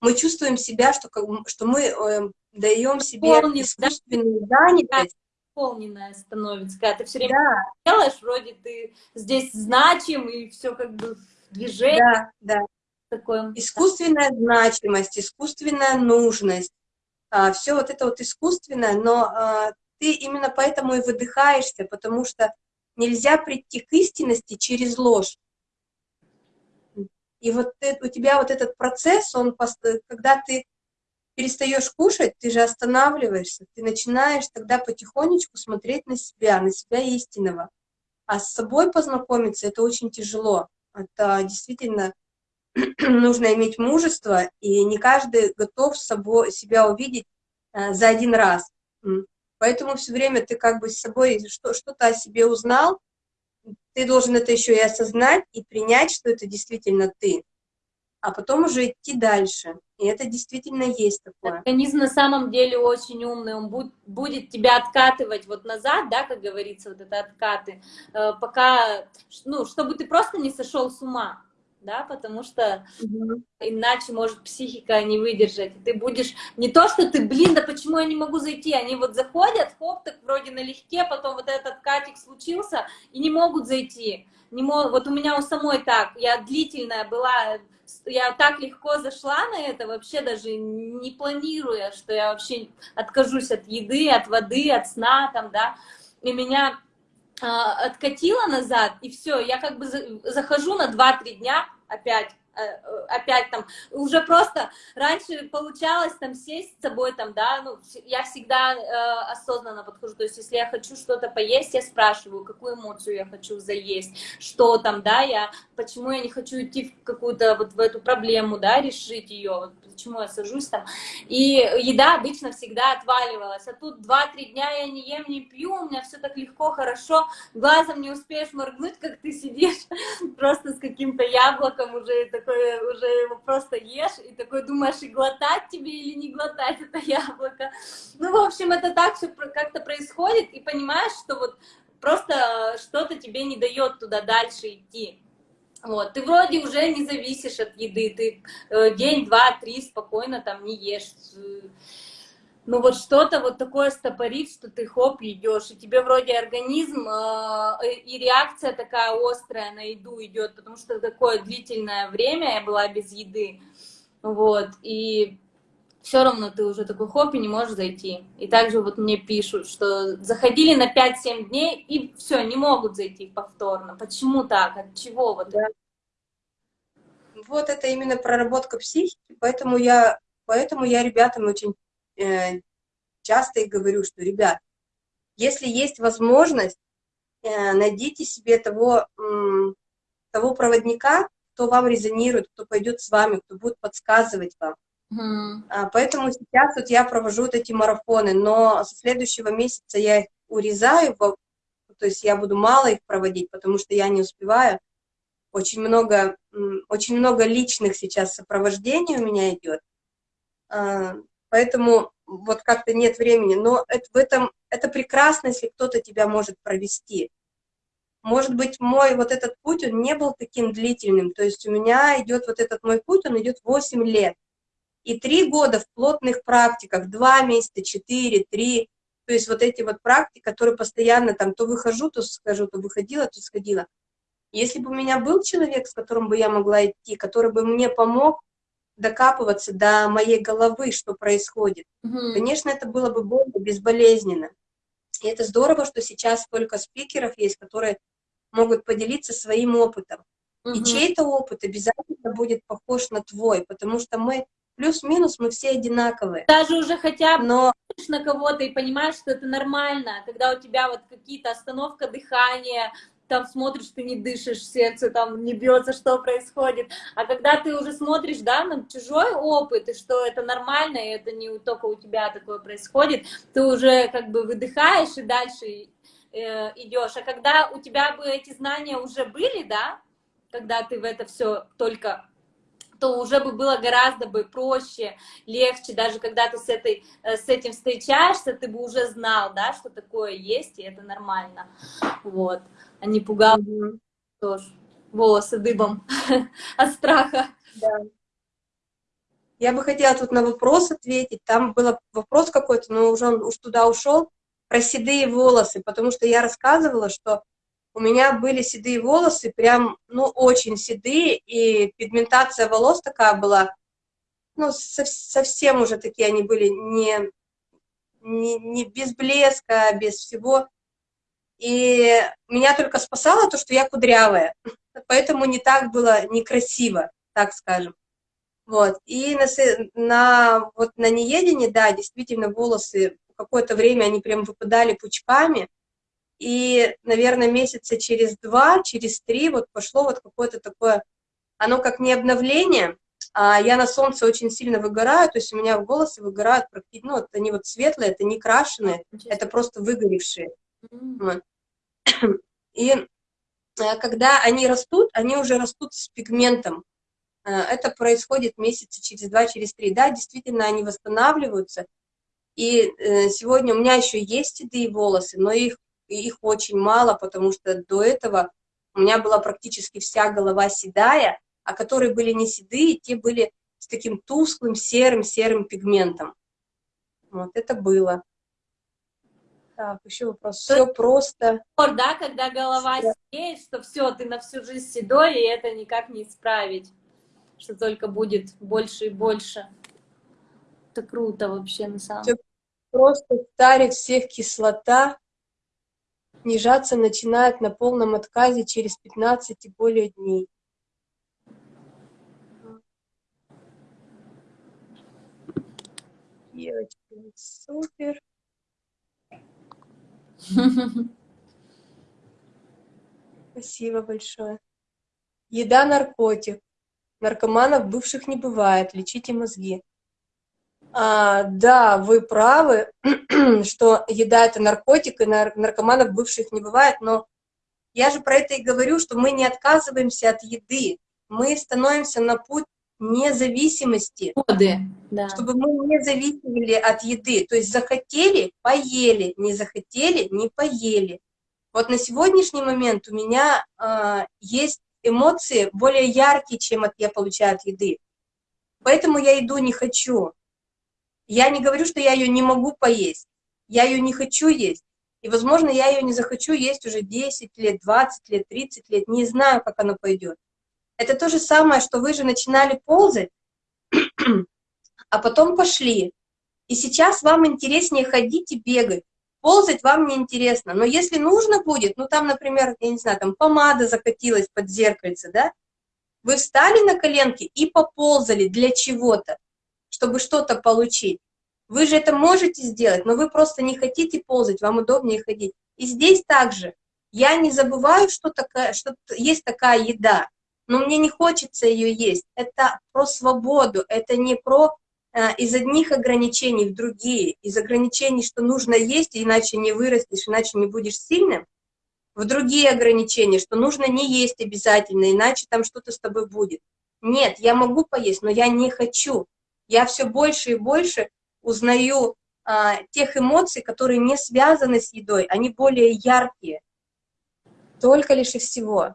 Мы чувствуем себя, что, что мы эм, даем себе Полнит, искусственную да? занятость. Полненная становится, когда ты все время да. делаешь, вроде ты здесь значим, и все как бы в движении. Да, да. Такое. Искусственная значимость, искусственная нужность, а, все вот это вот искусственное, но а, ты именно поэтому и выдыхаешься, потому что нельзя прийти к истинности через ложь. И вот у тебя вот этот процесс, он, когда ты перестаешь кушать, ты же останавливаешься, ты начинаешь тогда потихонечку смотреть на себя, на себя истинного. А с собой познакомиться это очень тяжело. Это действительно нужно иметь мужество, и не каждый готов собой, себя увидеть э, за один раз. Поэтому все время ты как бы с собой что-то о себе узнал, ты должен это еще и осознать, и принять, что это действительно ты а потом уже идти дальше. И это действительно есть такое. Организм на самом деле очень умный, он будет, будет тебя откатывать вот назад, да, как говорится, вот это откаты, э, пока, ну, чтобы ты просто не сошел с ума, да, потому что угу. иначе может психика не выдержать. Ты будешь не то, что ты, блин, да почему я не могу зайти, они вот заходят, хоп, так вроде налегке, потом вот этот катик случился и не могут зайти. Не мог, вот у меня у самой так, я длительная была я так легко зашла на это, вообще даже не планируя, что я вообще откажусь от еды, от воды, от сна, там, да, и меня э, откатило назад, и все, я как бы захожу на 2-3 дня опять опять там, уже просто раньше получалось там сесть с собой там, да, ну, я всегда э, осознанно подхожу, то есть если я хочу что-то поесть, я спрашиваю, какую эмоцию я хочу заесть, что там, да, я, почему я не хочу идти в какую-то вот в эту проблему, да, решить ее, вот, почему я сажусь там, и еда обычно всегда отваливалась, а тут 2-3 дня я не ем, не пью, у меня все так легко, хорошо, глазом не успеешь моргнуть, как ты сидишь просто с каким-то яблоком уже так такой уже его просто ешь, и такой думаешь, и глотать тебе или не глотать это яблоко. Ну, в общем, это так все как-то происходит, и понимаешь, что вот просто что-то тебе не дает туда дальше идти. Вот, ты вроде уже не зависишь от еды, ты э, день, два, три спокойно там не ешь ну вот что-то вот такое стопорит, что ты хоп, идешь, и тебе вроде организм э, и реакция такая острая на еду идет, потому что такое длительное время я была без еды, вот, и все равно ты уже такой хоп и не можешь зайти. И также вот мне пишут, что заходили на 5-7 дней и все, не могут зайти повторно. Почему так? От чего вот да. Вот это именно проработка психики, поэтому я, поэтому я ребятам очень Э, часто и говорю, что, ребят, если есть возможность, э, найдите себе того, того проводника, кто вам резонирует, кто пойдет с вами, кто будет подсказывать вам. Mm. Поэтому сейчас вот я провожу вот эти марафоны, но со следующего месяца я их урезаю, то есть я буду мало их проводить, потому что я не успеваю. Очень много, очень много личных сейчас сопровождений у меня идет. А, поэтому вот как-то нет времени, но это, в этом, это прекрасно, если кто-то тебя может провести. Может быть, мой вот этот путь, он не был таким длительным, то есть у меня идет вот этот мой путь, он идет 8 лет. И три года в плотных практиках, два месяца, четыре, три, то есть вот эти вот практики, которые постоянно там то выхожу, то схожу, то выходила, то сходила. Если бы у меня был человек, с которым бы я могла идти, который бы мне помог, докапываться до моей головы, что происходит. Угу. Конечно, это было бы больно, безболезненно. И это здорово, что сейчас столько спикеров есть, которые могут поделиться своим опытом. Угу. И чей-то опыт обязательно будет похож на твой, потому что мы плюс-минус мы все одинаковые. Даже уже хотя бы Но... на кого-то и понимаешь, что это нормально, когда у тебя вот какие-то остановка дыхания, там смотришь, ты не дышишь, сердце там не бьется, что происходит. А когда ты уже смотришь, да, на чужой опыт, и что это нормально, и это не только у тебя такое происходит, ты уже как бы выдыхаешь и дальше э, идешь. А когда у тебя бы эти знания уже были, да, когда ты в это все только то уже бы было гораздо бы проще, легче, даже когда ты с, этой, э, с этим встречаешься, ты бы уже знал, да, что такое есть, и это нормально, вот, а не пугал mm тоже волосы дыбом от страха. Да. Я бы хотела тут на вопрос ответить, там был вопрос какой-то, но уже он уж туда ушел, про седые волосы, потому что я рассказывала, что у меня были седые волосы, прям, ну, очень седые, и пигментация волос такая была, ну, совсем уже такие они были, не, не, не без блеска, без всего. И меня только спасало то, что я кудрявая, поэтому не так было некрасиво, так скажем. Вот, и на, на, вот на неедении, да, действительно, волосы какое-то время они прям выпадали пучками, и, наверное, месяца через два, через три вот пошло вот какое-то такое, оно как не обновление, а я на солнце очень сильно выгораю, то есть у меня волосы выгорают практически, ну, они вот светлые, это не крашеные, это просто выгоревшие. Mm -hmm. И э, когда они растут, они уже растут с пигментом. Э, это происходит месяца через два, через три. Да, действительно, они восстанавливаются. И э, сегодня у меня еще есть седые волосы, но их их очень мало, потому что до этого у меня была практически вся голова седая, а которые были не седые, те были с таким тусклым серым-серым пигментом. Вот это было. Так, еще вопрос. Все просто. Да, когда голова все. седеет, что все, ты на всю жизнь седой, и это никак не исправить. Что только будет больше и больше. Это круто вообще, на самом деле. Просто старит всех кислота, снижаться начинает на полном отказе через 15 и более дней. Девочки, супер. Спасибо большое. Еда – наркотик. Наркоманов бывших не бывает. Лечите мозги. А, да, вы правы, что еда – это наркотик, и наркоманов бывших не бывает, но я же про это и говорю, что мы не отказываемся от еды, мы становимся на путь независимости, Годы, да. чтобы мы не зависели от еды. То есть захотели – поели, не захотели – не поели. Вот на сегодняшний момент у меня э, есть эмоции более яркие, чем от, я получаю от еды. Поэтому я еду не хочу. Я не говорю, что я ее не могу поесть, я ее не хочу есть. И, возможно, я ее не захочу есть уже 10 лет, 20 лет, 30 лет, не знаю, как оно пойдет. Это то же самое, что вы же начинали ползать, а потом пошли. И сейчас вам интереснее ходить и бегать. Ползать вам не интересно. Но если нужно будет, ну там, например, я не знаю, там помада закатилась под зеркальце, да, вы встали на коленки и поползали для чего-то чтобы что-то получить. Вы же это можете сделать, но вы просто не хотите ползать, вам удобнее ходить. И здесь также. Я не забываю, что, такая, что есть такая еда, но мне не хочется ее есть. Это про свободу, это не про э, из одних ограничений в другие, из ограничений, что нужно есть, иначе не вырастешь, иначе не будешь сильным, в другие ограничения, что нужно не есть обязательно, иначе там что-то с тобой будет. Нет, я могу поесть, но я не хочу я все больше и больше узнаю а, тех эмоций, которые не связаны с едой, они более яркие, только лишь и всего.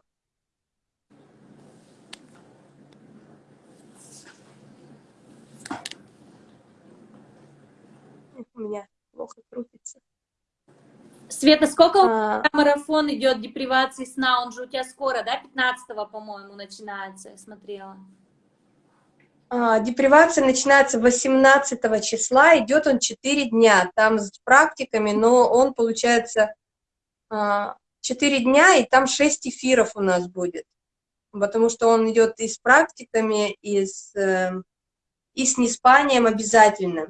У меня плохо крутится. Света, сколько а... марафон идет депривации сна? Он же у тебя скоро, да, 15 по-моему, начинается, я смотрела. А, депривация начинается 18 числа, идет он 4 дня, там с практиками, но он, получается, 4 а, дня, и там 6 эфиров у нас будет, потому что он идет и с практиками, и с, эм, и с неспанием обязательно.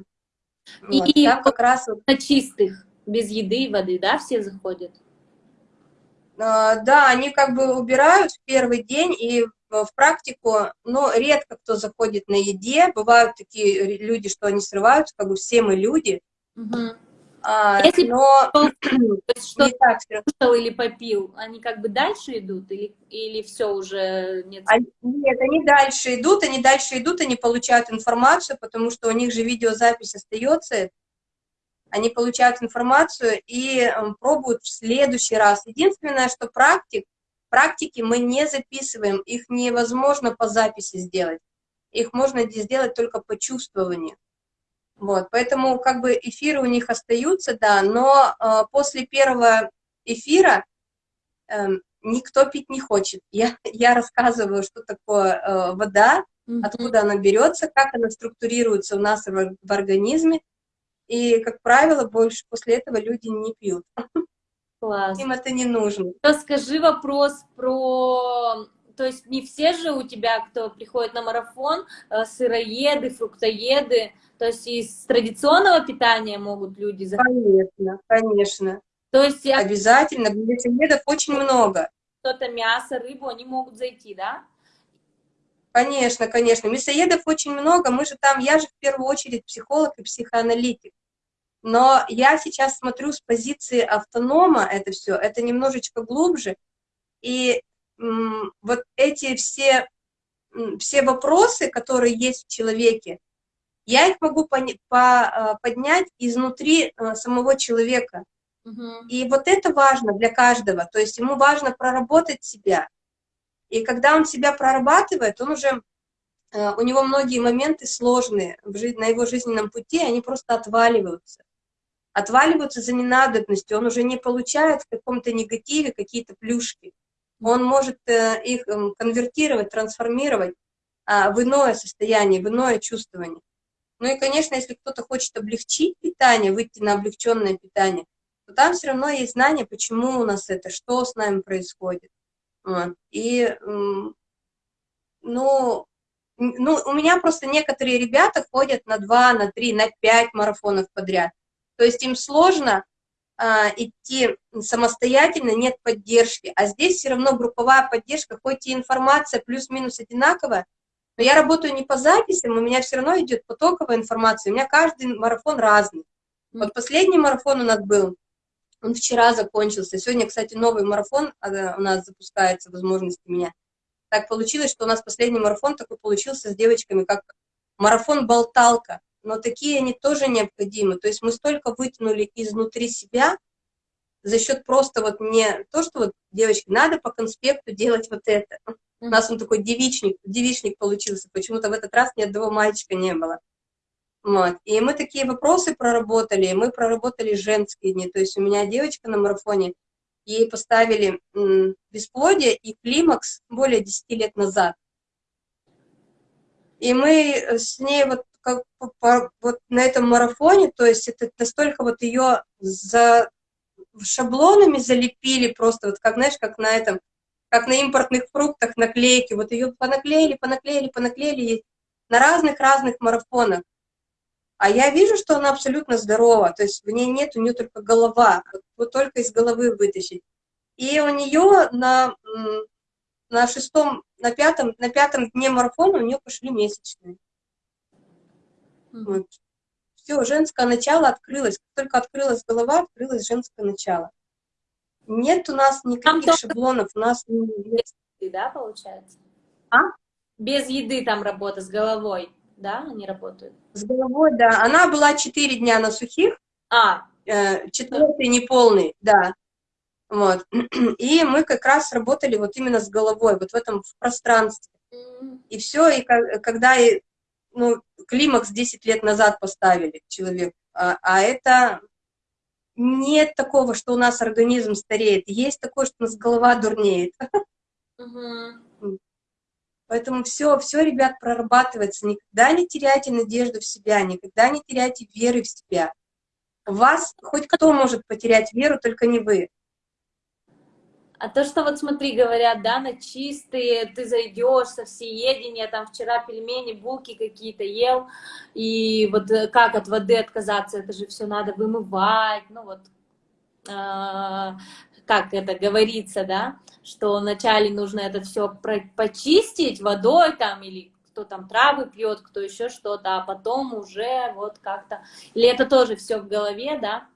Вот, и там как раз... На чистых, без еды и воды, да, все заходят? А, да, они как бы убирают в первый день и в практику, но редко кто заходит на еде. Бывают такие люди, что они срываются, как бы все мы люди. Угу. А, Если но что кушал или попил, они как бы дальше идут или, или все уже нет? Они, нет, они дальше идут, они дальше идут, они получают информацию, потому что у них же видеозапись остается, они получают информацию и эм, пробуют в следующий раз. Единственное, что практик, практики мы не записываем, их невозможно по записи сделать. Их можно сделать только по чувствованию. Вот, поэтому как бы эфиры у них остаются, да, но э, после первого эфира э, никто пить не хочет. Я, я рассказываю, что такое э, вода, mm -hmm. откуда она берется, как она структурируется у нас в, в организме, и, как правило, больше после этого люди не пьют. Класс. Им это не нужно. Расскажи вопрос про... То есть не все же у тебя, кто приходит на марафон, э, сыроеды, фруктоеды, то есть из традиционного питания могут люди заходить? Конечно, конечно. То есть... Обязательно, мясоедов очень много. Что-то мясо, рыбу, они могут зайти, да? Конечно, конечно. Мясоедов очень много. Мы же там, я же в первую очередь психолог и психоаналитик. Но я сейчас смотрю с позиции автонома это все, это немножечко глубже. И вот эти все, все вопросы, которые есть в человеке, я их могу по, по, поднять изнутри э, самого человека. Угу. И вот это важно для каждого. То есть ему важно проработать себя, и когда он себя прорабатывает, он уже, э, у него многие моменты сложные в жизни, на его жизненном пути, они просто отваливаются. Отваливаются за ненадобностью, он уже не получает в каком-то негативе какие-то плюшки. Он может э, их эм, конвертировать, трансформировать а, в иное состояние, в иное чувствование. Ну и, конечно, если кто-то хочет облегчить питание, выйти на облегченное питание, то там все равно есть знание, почему у нас это, что с нами происходит. И, ну, ну, у меня просто некоторые ребята ходят на два, на три, на пять марафонов подряд. То есть им сложно а, идти самостоятельно, нет поддержки. А здесь все равно групповая поддержка, хоть и информация плюс-минус одинаковая, но я работаю не по записям, у меня все равно идет потоковая информация, у меня каждый марафон разный. Вот последний марафон у нас был он вчера закончился. Сегодня, кстати, новый марафон а, у нас запускается, возможности у меня. Так получилось, что у нас последний марафон такой получился с девочками, как марафон-болталка. Но такие они тоже необходимы. То есть мы столько вытянули изнутри себя за счет просто вот не то, что вот, девочки, надо по конспекту делать вот это. У нас он такой девичник, девичник получился. Почему-то в этот раз ни одного мальчика не было. Вот. И мы такие вопросы проработали, мы проработали женские дни. То есть у меня девочка на марафоне, ей поставили бесплодие и климакс более 10 лет назад. И мы с ней вот, как, по, вот на этом марафоне, то есть это настолько вот ее за шаблонами залепили просто, вот как, знаешь, как на этом, как на импортных фруктах наклейки, вот ее понаклеили, понаклеили, понаклеили на разных-разных марафонах. А я вижу, что она абсолютно здорова, то есть в ней нет, у нее только голова, вот только из головы вытащить. И у нее на, на шестом, на пятом, на пятом дне марафона у нее пошли месячные. Mm Вот. Все, женское начало открылось. Как только открылась голова, открылось женское начало. Нет у нас никаких там шаблонов, у нас нет. Да, получается? А? Без еды там работа с головой да, они работают? С головой, да. Она была 4 дня на сухих, а. Э, четвертый неполный, да. Вот. И мы как раз работали вот именно с головой, вот в этом в пространстве. И все, и когда ну, климакс 10 лет назад поставили человек, а, а это нет такого, что у нас организм стареет, есть такое, что у нас голова дурнеет. Угу. Поэтому все, все, ребят, прорабатывается. Никогда не теряйте надежду в себя, никогда не теряйте веры в себя. Вас хоть кто может потерять веру, только не вы. А то, что вот смотри, говорят, да, на чистые, ты зайдешь со всеедения, там вчера пельмени, булки какие-то ел, и вот э, как от воды отказаться, это же все надо вымывать, ну вот, э, как это говорится, да, что вначале нужно это все почистить водой там или кто там травы пьет, кто еще что-то, а потом уже вот как-то... Или это тоже все в голове, да?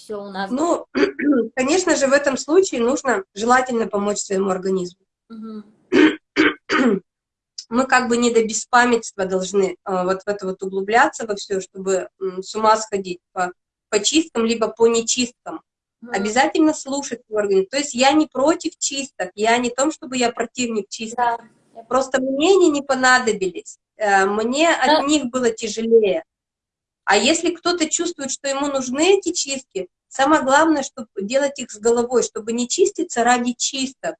Все у нас... Ну, конечно же, в этом случае нужно желательно помочь своему организму. Угу. Мы как бы не до беспамятства должны а, вот в это вот углубляться во все, чтобы с ума сходить по, по чисткам, либо по нечисткам. Угу. Обязательно слушать свой организм. То есть я не против чисток, я не том, чтобы я противник чисток. Да. Просто мне они не понадобились. Э, мне от них было тяжелее. А если кто-то чувствует, что ему нужны эти чистки, самое главное, чтобы делать их с головой, чтобы не чиститься ради чисток.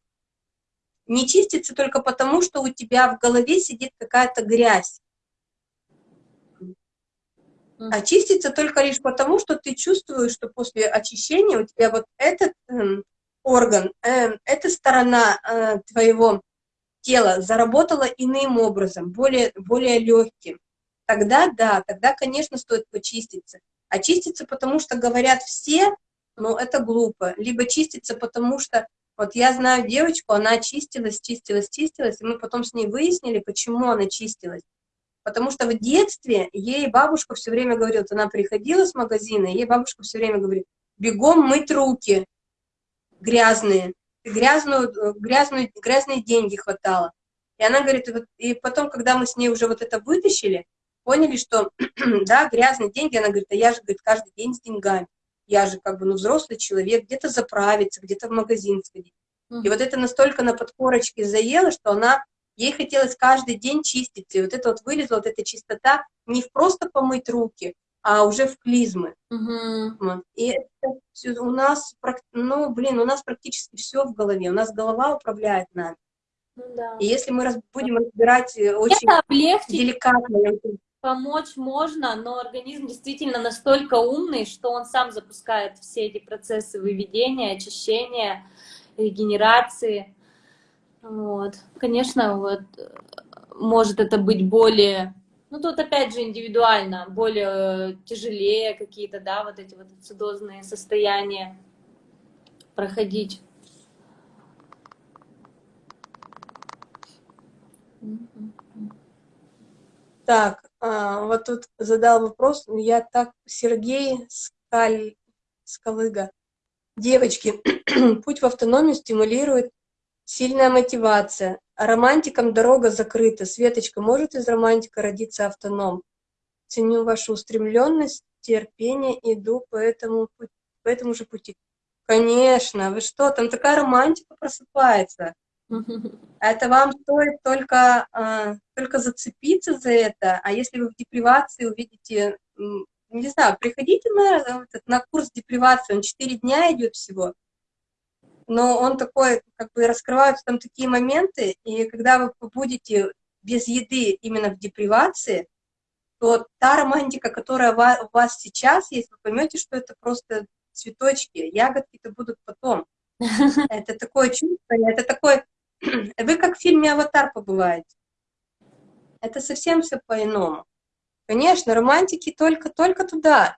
Не чиститься только потому, что у тебя в голове сидит какая-то грязь. А чиститься только лишь потому, что ты чувствуешь, что после очищения у тебя вот этот э, орган, э, эта сторона э, твоего тело заработало иным образом, более, более легким, тогда да, тогда, конечно, стоит почиститься. А чиститься, потому что говорят все, ну, это глупо. Либо чиститься, потому что, вот я знаю девочку, она чистилась, чистилась, чистилась, и мы потом с ней выяснили, почему она чистилась. Потому что в детстве ей бабушка все время говорила, она приходила с магазина, ей бабушка все время говорит, бегом мыть руки грязные грязную, грязную, грязные деньги хватало. И она говорит, вот, и потом, когда мы с ней уже вот это вытащили, поняли, что, да, грязные деньги, она говорит, а я же, говорит, каждый день с деньгами. Я же как бы, ну, взрослый человек, где-то заправиться, где-то в магазин сходить. И вот это настолько на подкорочке заело, что она, ей хотелось каждый день чистить. И вот это вот вылезла, вот эта чистота, не просто помыть руки, а уже в клизмы. Угу. И это у нас, ну, блин, у нас практически все в голове. У нас голова управляет нами. Ну, да. И если мы раз, будем разбирать э, очень это облегчить, деликатно... Помочь можно, но организм действительно настолько умный, что он сам запускает все эти процессы выведения, очищения, регенерации. Вот. Конечно, вот, э, может это быть более ну, тут опять же индивидуально, более тяжелее какие-то, да, вот эти вот ацидозные состояния проходить. Так, а, вот тут задал вопрос, я так, Сергей Скаль, Скалыга. Девочки, путь в автономию стимулирует сильная мотивация, романтикам дорога закрыта. Светочка, может из романтика родиться автоном? Ценю вашу устремленность, терпение, иду по этому, по этому же пути. Конечно, вы что, там такая романтика просыпается. Это вам стоит только, а, только зацепиться за это, а если вы в депривации увидите, не знаю, приходите на, на курс депривации, он 4 дня идет всего, но он такой, как бы раскрываются там такие моменты, и когда вы будете без еды именно в депривации, то та романтика, которая у вас сейчас есть, вы поймете, что это просто цветочки, ягодки-то будут потом. Это такое чувство, это такой... Вы как в фильме «Аватар» побываете. Это совсем все по-иному. Конечно, романтики только-только туда.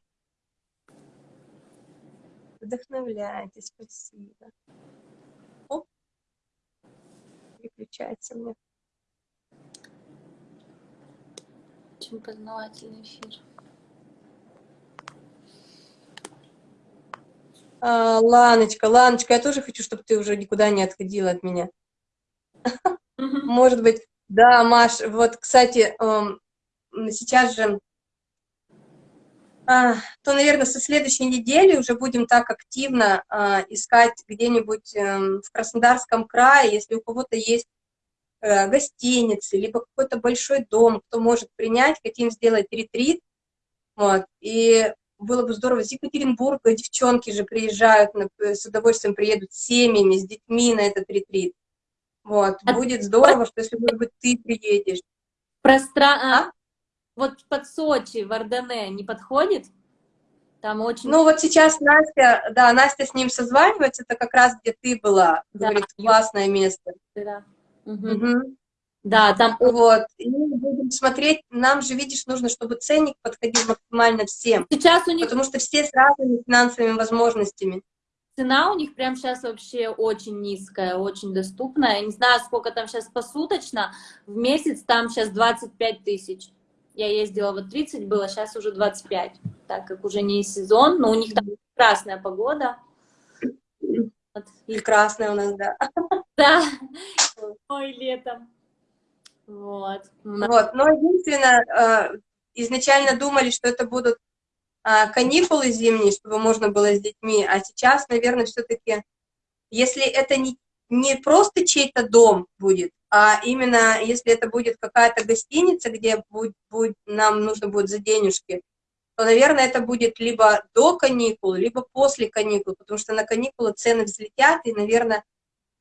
Вдохновляйте, спасибо. Оп. Переключается мне. Очень познавательный эфир. А, Ланочка, Ланочка, я тоже хочу, чтобы ты уже никуда не отходила от меня. Может быть, да, Маш, вот, кстати, эм, сейчас же а, то, наверное, со следующей недели уже будем так активно а, искать где-нибудь эм, в Краснодарском крае, если у кого-то есть э, гостиницы, либо какой-то большой дом, кто может принять, хотим сделать ретрит. Вот. И было бы здорово, из Екатеринбурга девчонки же приезжают, с удовольствием приедут с семьями, с детьми на этот ретрит. Вот, а будет здорово, что если, может быть, ты приедешь. Простра... А? Вот под Сочи, в Ордене не подходит? Там очень... Ну, вот сейчас Настя, да, Настя с ним созванивается, это как раз где ты была. Да. Говорит, классное место. Да. Угу. Угу. Да, там... Вот, и будем смотреть, нам же, видишь, нужно, чтобы ценник подходил максимально всем. Сейчас у них... Потому что все с разными финансовыми возможностями. Цена у них прям сейчас вообще очень низкая, очень доступная. Я не знаю, сколько там сейчас посуточно. В месяц там сейчас 25 тысяч. Я ездила, вот 30 было, сейчас уже 25, так как уже не сезон, но у них там прекрасная погода. Вот. И красная у нас, да. Да, ой, летом. Вот. Вот, но единственное, э, изначально думали, что это будут каникулы зимние, чтобы можно было с детьми, а сейчас, наверное, все-таки, если это не, не просто чей-то дом будет, а именно если это будет какая-то гостиница, где будет, будет, нам нужно будет за денежки, то, наверное, это будет либо до каникул, либо после каникул, потому что на каникулы цены взлетят, и, наверное,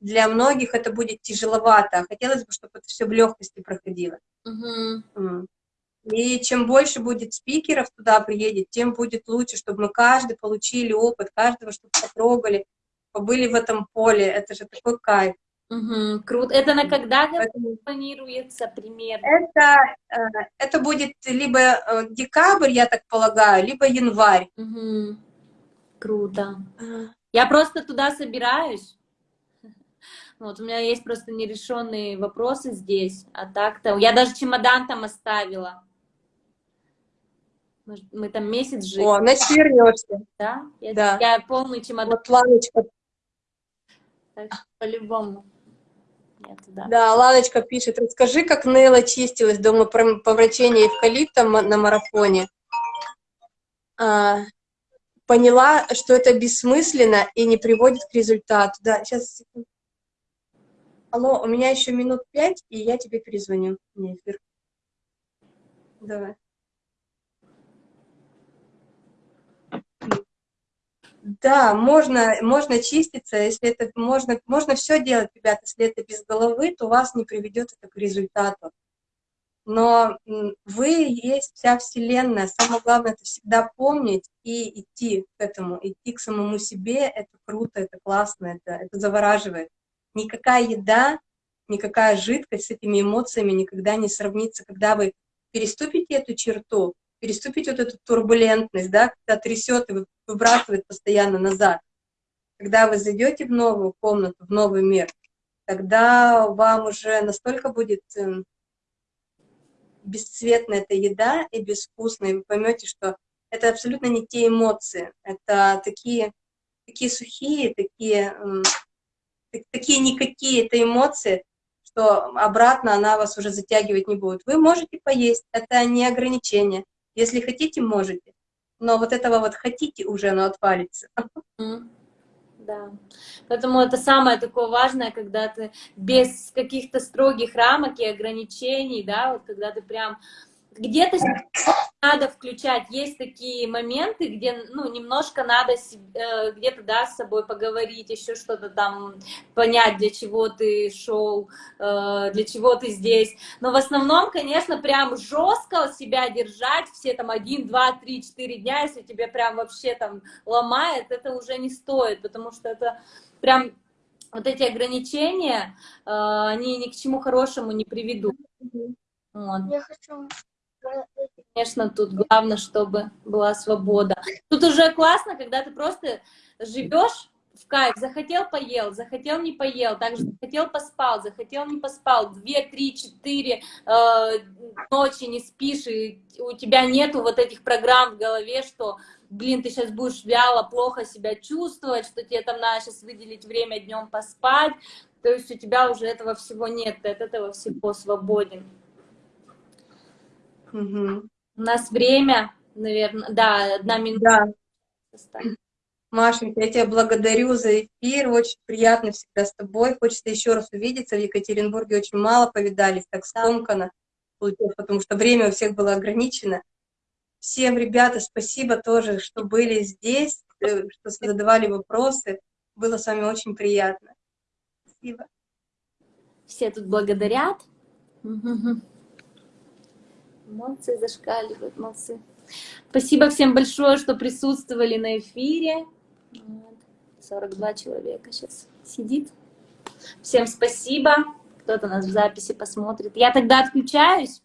для многих это будет тяжеловато. Хотелось бы, чтобы это все в легкости проходило. Угу. И чем больше будет спикеров туда приедет, тем будет лучше, чтобы мы каждый получили опыт, каждого, чтобы потрогали, побыли в этом поле. Это же такой кайф. Угу, круто. Это на когда Поэтому планируется примерно? Это, э, это будет либо э, декабрь, я так полагаю, либо январь. Угу. Круто. Я просто туда собираюсь. Вот, у меня есть просто нерешенные вопросы здесь, а так-то... Я даже чемодан там оставила. Мы там месяц жили. О, значит, вернешься. Да? Я, да. я полный чемодан. Вот Ланочка. по-любому. Да. да, Ланочка пишет, расскажи, как Нелла чистилась дома по врачению эвкалиптом на марафоне. А, поняла, что это бессмысленно и не приводит к результату. Да, сейчас. Алло, у меня еще минут пять, и я тебе перезвоню. Не, эфир. Давай. Да, можно, можно чиститься, если это можно, можно все делать, ребята, если это без головы, то вас не приведет это к результату. Но вы есть вся Вселенная. Самое главное это всегда помнить и идти к этому, идти к самому себе. Это круто, это классно, это, это завораживает. Никакая еда, никакая жидкость с этими эмоциями никогда не сравнится. Когда вы переступите эту черту, переступить вот эту турбулентность, да, когда трясет и выбрасывает постоянно назад. Когда вы зайдете в новую комнату, в новый мир, тогда вам уже настолько будет эм, бесцветная эта еда и безвкусная, и вы поймете, что это абсолютно не те эмоции, это такие, такие сухие, такие, эм, такие никакие это эмоции, что обратно она вас уже затягивать не будет. Вы можете поесть, это не ограничение, если хотите, можете. Но вот этого вот хотите уже, оно отвалится. Да. Поэтому это самое такое важное, когда ты без каких-то строгих рамок и ограничений, да, вот когда ты прям где-то надо включать. Есть такие моменты, где, ну, немножко надо э, где-то, да, с собой поговорить, еще что-то там понять, для чего ты шел, э, для чего ты здесь. Но в основном, конечно, прям жестко себя держать, все там один, два, три, четыре дня, если тебе прям вообще там ломает, это уже не стоит, потому что это прям вот эти ограничения, э, они ни к чему хорошему не приведут. Вот. Я хочу Конечно, тут главное, чтобы была свобода. Тут уже классно, когда ты просто живешь в кайф, захотел поел, захотел не поел, также захотел поспал, захотел не поспал, две, три, четыре э, ночи не спишь, и у тебя нету вот этих программ в голове, что, блин, ты сейчас будешь вяло, плохо себя чувствовать, что тебе там надо сейчас выделить время днем поспать, то есть у тебя уже этого всего нет, ты от этого всего свободен. Угу. У нас время, наверное, да, одна минута. Да. Машенька, я тебя благодарю за эфир, очень приятно всегда с тобой. Хочется еще раз увидеться. В Екатеринбурге очень мало повидались, так скомканно получилось, потому что время у всех было ограничено. Всем, ребята, спасибо тоже, что были здесь, э, что задавали вопросы. Было с вами очень приятно. Спасибо. Все тут благодарят. Молодцы, зашкаливают, молодцы. Спасибо всем большое, что присутствовали на эфире. Вот. 42 человека сейчас сидит. Всем спасибо. Кто-то нас в записи посмотрит. Я тогда отключаюсь.